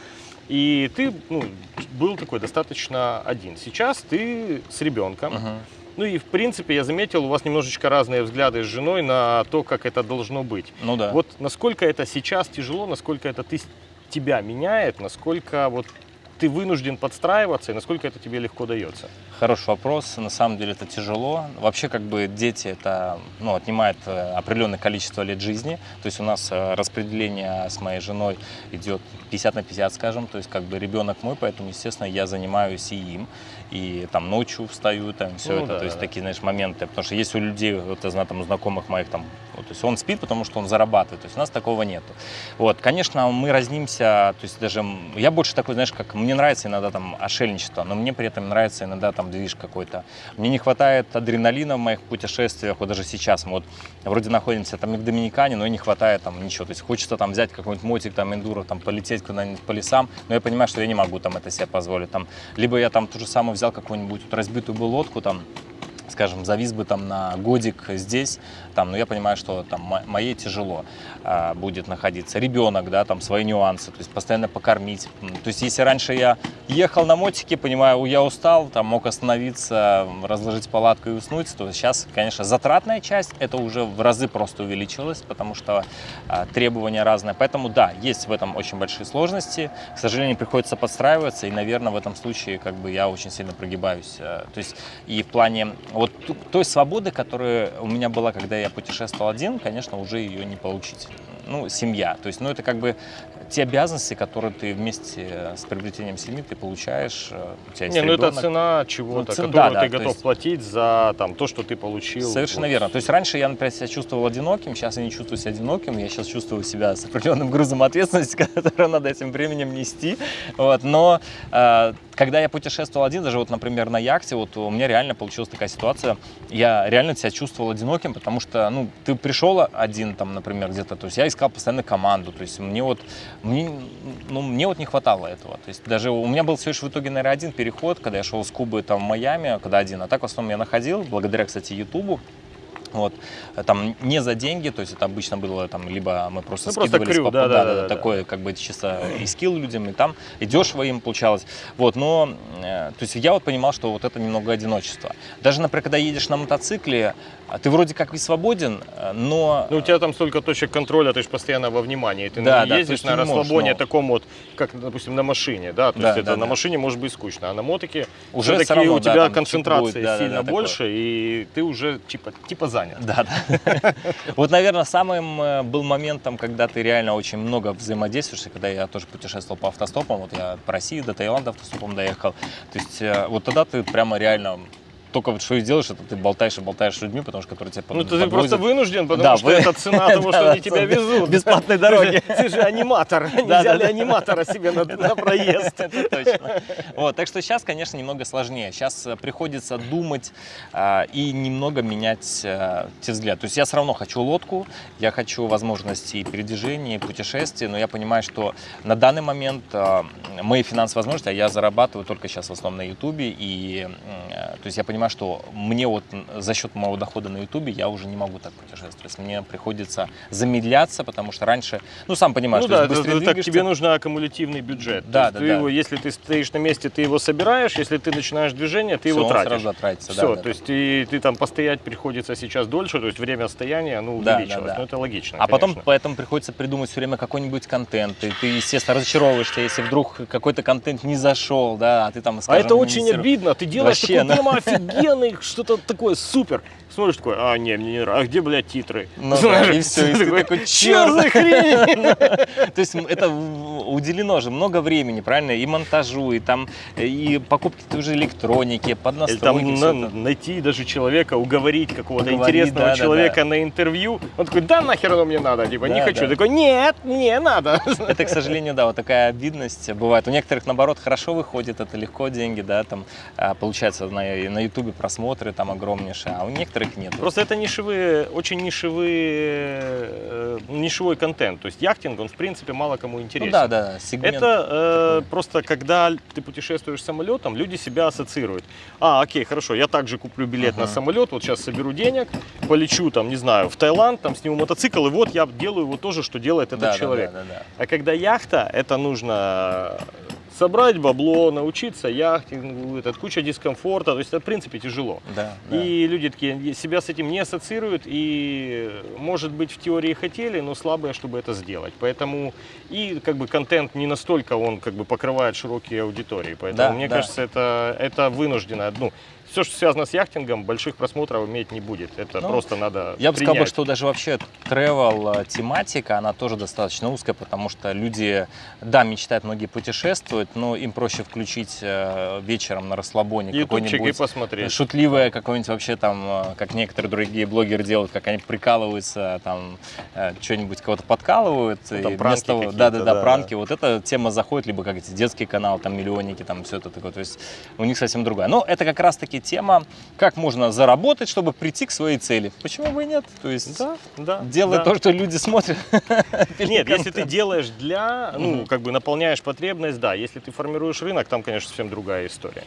и ты ну, был такой достаточно один. Сейчас ты с ребенком. Мгм. Ну и в принципе я заметил, у вас немножечко разные взгляды с женой на то, как это должно быть. Ну да. Вот насколько это сейчас тяжело, насколько это ты, тебя меняет, насколько вот ты вынужден подстраиваться и насколько это тебе легко дается. Хороший вопрос. На самом деле это тяжело. Вообще, как бы дети это ну, отнимает э, определенное количество лет жизни. То есть у нас э, распределение с моей женой идет 50 на 50, скажем. То есть как бы ребенок мой, поэтому, естественно, я занимаюсь и им. И там ночью встаю, там все Ну это. да, то есть да. такие, знаешь, моменты. Потому что есть у людей, вот я знаю, там, у знакомых моих, там, вот, то есть он спит, потому что он зарабатывает. То есть у нас такого нету. Вот, конечно, мы разнимся, то есть даже я больше такой, знаешь, как мне нравится иногда там ошельничество, но мне при этом нравится иногда там движ какой-то. Мне не хватает адреналина в моих путешествиях, вот даже сейчас мы вот вроде находимся там и в Доминикане, но и не хватает там ничего. То есть хочется там взять какой-нибудь мотик, там эндуро, там полететь куда-нибудь по лесам, но я понимаю, что я не могу там это себе позволить. Там, либо я там ту же самую взял какую-нибудь вот разбитую бы лодку там, скажем, завис бы там на годик здесь, там, но я понимаю, что там мо- моей тяжело а, будет находиться. Ребенок, да, там свои нюансы, то есть постоянно покормить. То есть если раньше я ехал на мотике, понимаю, я устал, там мог остановиться, разложить палатку и уснуть, то сейчас, конечно, затратная часть, это уже в разы просто увеличилось, потому что а, требования разные. Поэтому да, есть в этом очень большие сложности. К сожалению, приходится подстраиваться, и, наверное, в этом случае как бы я очень сильно прогибаюсь. Э, То есть и в плане вот той свободы, которая у меня была, когда я путешествовал один, конечно, уже ее не получить. Ну, семья. То есть, ну, это как бы те обязанности, которые ты вместе с приобретением семьи ты получаешь. э, У тебя есть Не, ну это ребенок. цена чего-то, Ну, цен- которую да, ты да, то готов есть- платить за там, то, что ты получил. Совершенно Вот. верно. То есть раньше я, например, себя чувствовал одиноким, сейчас я не чувствую себя одиноким, я сейчас чувствую себя с определенным грузом ответственности, который надо этим временем нести. Вот. Но э, когда я путешествовал один, даже вот, например, на яхте, вот у меня реально получилась такая ситуация, я реально себя чувствовал одиноким, потому что, ну, ты пришел один, там, например, где-то, то есть я искал постоянно команду, то есть мне вот, мне, ну, мне вот не хватало этого, то есть даже у меня был всего лишь в итоге, наверное, один переход, когда я шел с Кубы там в Майами, когда один, а так в основном я находил, благодаря, кстати, Ютубу, вот, там не за деньги, то есть это обычно было там, либо мы просто Ну, просто скидывались крю, по- да, да, да, да. такое, как бы чисто и скилл людям, и там и дешево им получалось. Вот, но, э, то есть я вот понимал, что вот это немного одиночество. Даже, например, когда едешь на мотоцикле, а ты вроде как и свободен, э, но... Ну, у тебя там столько точек контроля, ты же постоянно во внимании. Ты Да, не да, ездишь есть на расслабоне но- таком вот, как, допустим, на машине, да? То Да, есть это да, на да. машине может быть скучно, а на мотике Уже все-таки у да, тебя там концентрация будет, да, да, сильно да, такое. больше, и ты уже типа, типа занят. Да, да. Вот, наверное, самым э, был моментом, когда ты реально очень много взаимодействуешь, когда я тоже путешествовал по автостопам, вот я по России до Таиланда автостопом доехал, то есть э, вот тогда ты прямо реально только вот что и делаешь, это ты болтаешь и болтаешь с людьми, потому что которые тебя Ну, ты просто вынужден, потому Да, что вы- это цена того, что они тебя везут. бесплатной дороги. Ты же аниматор, не взяли аниматора себе на проезд. Это точно. Вот, так что сейчас, конечно, немного сложнее. Сейчас э, приходится думать а, и немного менять а, те взгляды. То есть я все равно хочу лодку, я хочу возможности и передвижения, и путешествий, но я понимаю, что на данный момент а, мои финансовые возможности, а я зарабатываю только сейчас в основном на Ютубе, и э, то есть я понимаю, что мне вот за счет моего дохода на Ютубе я уже не могу так путешествовать. Мне приходится замедляться, потому что раньше, ну сам понимаешь, Ну то да, быстрее это так тебе нужен аккумулятивный бюджет. То Да, да, да. его, если ты стоишь на месте, ты его собираешь, если ты начинаешь движение, ты Всё, его тратишь. сразу тратится, да, Все, да, то да. есть и ты там постоять приходится сейчас дольше, то есть время стояния, ну, Да, увеличилось. да, да. Ну, это логично, А потом конечно. поэтому приходится придумать все время какой-нибудь контент. И ты, естественно, разочаровываешься, если вдруг какой-то контент не зашел, да, а ты там, А скажем, это очень обидно. Ты делаешь Вообще, такой ну. прямо офигенный, что-то такое супер. Смотришь такой, а, не, мне не нравится. А где, блядь, титры? Ну да, и всё, и ты такой, Чё «Чёрт!» за хрень? То есть это уделено же много времени, правильно? И монтажу, и там, и покупки той же электроники, под Или настройки. там на- найти даже человека, уговорить какого-то интересного да, да, человека на интервью. Он такой, да нахер оно мне надо, типа, не хочу. да. Такой, нет, мне надо. Это, к сожалению, да, вот такая обидность бывает. У некоторых, наоборот, хорошо выходит, это легко деньги, да, там а, получается на на ютубе просмотры там огромнейшие, а у некоторых нет. Просто это нишевые, очень нишевые, э, нишевой контент. То есть яхтинг, он в принципе мало кому ну интересен. да, да, сегмент. Это э, такой. просто когда ты путешествуешь самолетом, люди себя ассоциируют. А, окей, хорошо, я также куплю билет на Ага. самолет, вот сейчас соберу денег, полечу там, не знаю, в Таиланд, там сниму мотоцикл, и вот я делаю вот то же, что делает этот Да, да, человек. Да, да, да. А когда яхта, это нужно собрать бабло, научиться яхтингу, это куча дискомфорта, то есть это в принципе тяжело. Да, да. И люди такие себя с этим не ассоциируют и, может быть, в теории хотели, но слабые, чтобы это сделать. Поэтому и как бы контент не настолько он как бы покрывает широкие аудитории. Поэтому Да, мне да. кажется, это, это вынуждено. Ну, все, что связано с яхтингом, больших просмотров иметь не будет. Это Ну, просто надо Я бы сказал, бы, принять. что даже вообще travel тематика, она тоже достаточно узкая, потому что люди, да, мечтают многие путешествовать, но им проще включить э, вечером на расслабоне какой-нибудь посмотреть. шутливое какое-нибудь вообще там, э, как некоторые другие блогеры делают, как они прикалываются, там э, что-нибудь кого-то подкалывают. Ну, там и пранки того- да, да, да, да. пранки. Вот эта тема заходит, либо как эти детский канал, там миллионники, там все это такое. То есть у них совсем другая. Но это как раз-таки тема, как можно заработать, чтобы прийти к своей цели. Почему бы и нет? То есть Да, да. делать да. то, что люди смотрят. Нет, если ты делаешь для, ну, как бы наполняешь потребность, да. Если ты формируешь рынок, там, конечно, совсем другая история.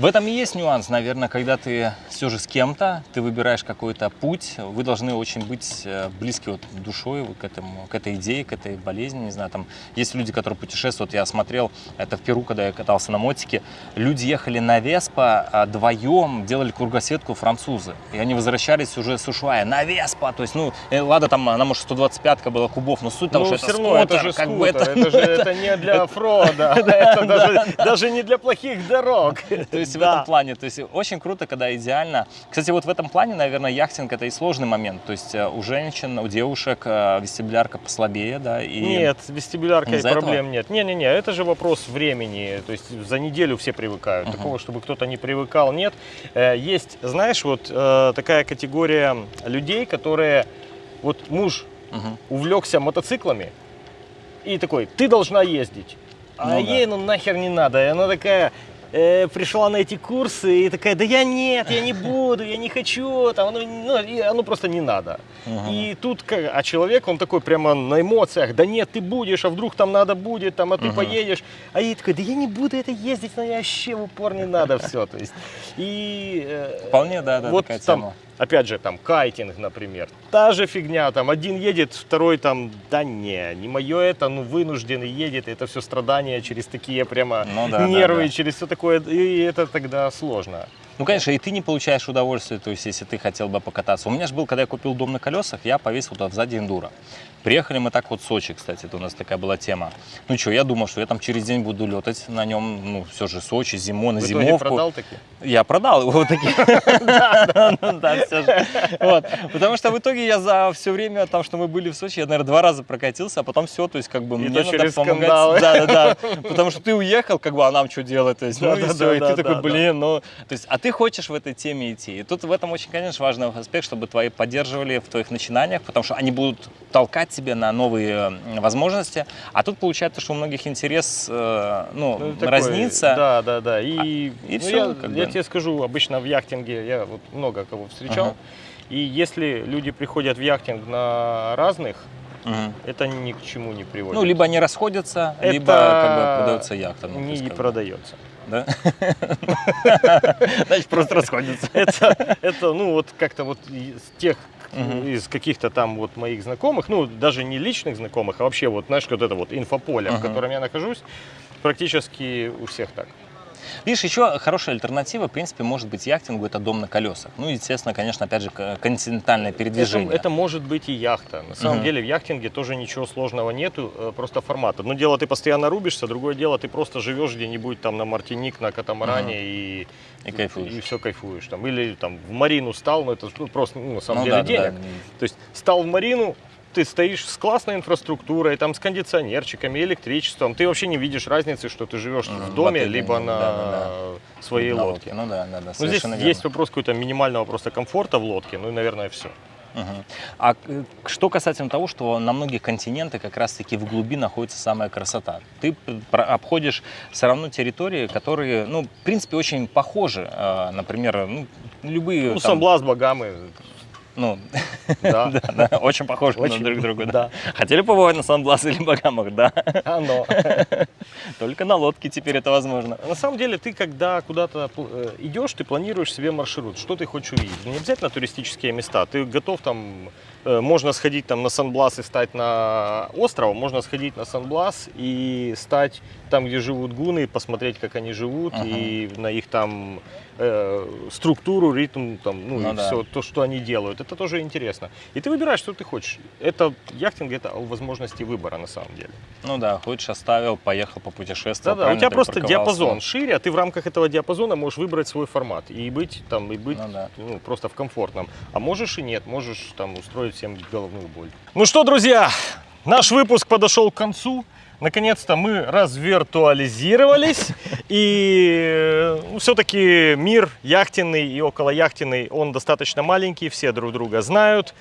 В этом и есть нюанс, наверное, когда ты все же с кем-то, ты выбираешь какой-то путь, вы должны очень быть э, близки вот душой вот к этому, к этой идее, к этой болезни, не знаю, там есть люди, которые путешествуют, я смотрел, это в Перу, когда я катался на мотике, люди ехали на Веспа вдвоем, делали кругосветку французы, и они возвращались уже с Ушуая. На Веспа, то есть, ну, э, ладно, там она, может, 125-ка была кубов, но суть того, Ну, что это равно, это скутер, же как скутер, бы это... это же это не для оффрода, это даже- даже не для плохих дорог. То есть в Да. этом плане, то есть очень круто, когда идеально. Кстати, вот в этом плане, наверное, яхтинг это и сложный момент. То есть э, у женщин, у девушек э, вестибулярка послабее, да, и Нет, с вестибуляркой Из-за этого? проблем нет. Не-не-не, это же вопрос времени. То есть за неделю все привыкают. Мгм. Такого, чтобы кто-то не привыкал, нет. Э, Есть, знаешь, вот такая категория людей, которые... Вот муж Мгм. увлекся мотоциклами и такой, ты должна ездить. А Ну да. ей ну нахер не надо. И она такая э, пришла на эти курсы и такая, да я нет, я не буду, я не хочу, там, оно, ну, и оно просто не надо. Мгм. И тут, а человек, он такой прямо на эмоциях, да нет, ты будешь, а вдруг там надо будет, там, а ты Мгм. поедешь. А ей такой, да я не буду это ездить, но я вообще в упор не надо все. То есть, и э, Вполне, да, да, вот такая там, тема. Опять же, там, кайтинг, например. Та же фигня, там, один едет, второй там, да не, не мое это, ну, вынужденный едет, это все страдания через такие прямо Ну да, да, нервы, да. через все такое, и это тогда сложно. Ну, конечно, и ты не получаешь удовольствие, то есть, если ты хотел бы покататься. У меня же был, когда я купил дом на колесах, я повесил туда сзади эндуро. Приехали мы так вот в Сочи, кстати, это у нас такая была тема. Ну что, я думал, что я там через день буду летать на нем, ну, все же Сочи, зимой, на зимовку. продал таки? Я продал его такие. Да, да, всё же. Потому что в итоге я за все время, там, что мы были в Сочи, я, наверное, два раза прокатился, а потом все, то есть как бы мне надо помогать. Да, да, да. Потому что ты уехал, как бы, а нам что делать? То есть, ну и все, ты такой, блин, ну... То есть, а ты хочешь в этой теме идти. И тут в этом очень, конечно, важный аспект, чтобы твои поддерживали в твоих начинаниях, потому что они будут толкать тебя на новые возможности. А тут получается, что у многих интерес, э, ну, Ну, такой, разнится. Да, да, да. И, и ну, всё, я, как я бы. тебе скажу, обычно в яхтинге я вот много кого встречал. Ага. И если люди приходят в яхтинг на разных, Мгм. это ни к чему не приводит. Ну, либо они расходятся, Это либо как бы продается яхта. ну, не как бы, продается. Да? Значит, просто расходятся. Это, это, ну, вот как-то вот из тех, Мгм. из каких-то там вот моих знакомых, ну, даже не личных знакомых, а вообще вот, знаешь, вот это вот инфополе, в Мгм. котором я нахожусь, практически у всех так. Видишь, еще хорошая альтернатива, в принципе, может быть яхтингу, это дом на колесах. Ну, естественно, конечно, опять же, континентальное передвижение. Это, это может быть и яхта. На самом Мгм. деле в яхтинге тоже ничего сложного нету, э, просто формат. Одно дело, ты постоянно рубишься, другое дело, ты просто живешь где-нибудь там на Мартиник, на катамаране и, И кайфуешь. И все кайфуешь. Там. Или там в Марину стал, но это ну, просто ну, на самом Ну деле да, да, денег. да. То есть стал в Марину, ты стоишь с классной инфраструктурой, там с кондиционерчиками, электричеством, ты вообще не видишь разницы, что ты живешь в доме, отеле, либо да, на да, своей На лодке. Ну да, да, да, Ну, здесь совершенно есть верно. вопрос какой-то минимального просто комфорта в лодке, ну и, наверное, все. Мгм. А э, что касательно того, что на многих континентах как раз-таки в глуби находится самая красота. Ты обходишь все равно территории, которые, ну, в принципе, очень похожи. Э, Например, ну, любые... Ну, там, Сан-Блас, Багамы, ну, да. да, да, очень похожи Очень, на друг друга. Да. да. Хотели побывать на Сан-Блас или Багамах? Да. Оно. Только на лодке теперь это возможно. На самом деле, ты когда куда-то э, идешь, ты планируешь себе маршрут, что ты хочешь увидеть. Не обязательно туристические места. Ты готов там, э, можно сходить там на Сан-Блас и стать на остров, можно сходить на Сан-Блас и стать там, где живут гуны, посмотреть, как они живут, Ага. и на их там э, структуру, ритм, там, ну, Ну и да. все то, что они делают. Это тоже интересно. И ты выбираешь, что ты хочешь. Это яхтинг, это о возможности выбора на самом деле. Ну да, хочешь оставил, поехал попутешествовал. Да-да, у правильно тебя ты просто диапазон шире, а ты в рамках этого диапазона можешь выбрать свой формат и быть там, и быть Ну да. ну, просто в комфортном. А можешь и нет, можешь там устроить всем головную боль. Ну что, друзья, наш выпуск подошел к концу. Наконец-то мы развиртуализировались, и все-таки мир яхтенный и околояхтенный, он достаточно маленький, все друг друга знают,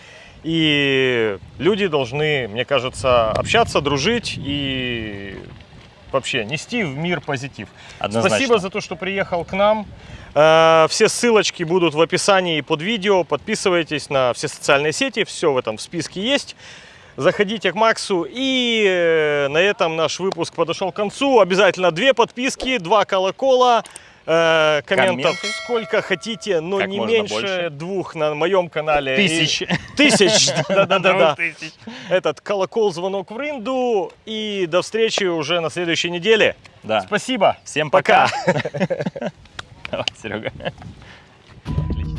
и люди должны, мне кажется, общаться, дружить и вообще нести в мир позитив. Однозначно. Спасибо за то, что приехал к нам. Э, Все ссылочки будут в описании под видео. Подписывайтесь на все социальные сети, все в этом в списке есть. Заходите к Максу. И э, на этом наш выпуск подошел к концу. Обязательно две подписки, два колокола. э, Комментов Комменты. сколько хотите, но Как не меньше больше. двух на моем канале. Тысяч. И- Тысяч, да-да-да. Тысяч. Этот колокол, звонок в рынду. И до встречи уже на следующей неделе. Да. Спасибо. Всем Пока. пока. Давай, Серега.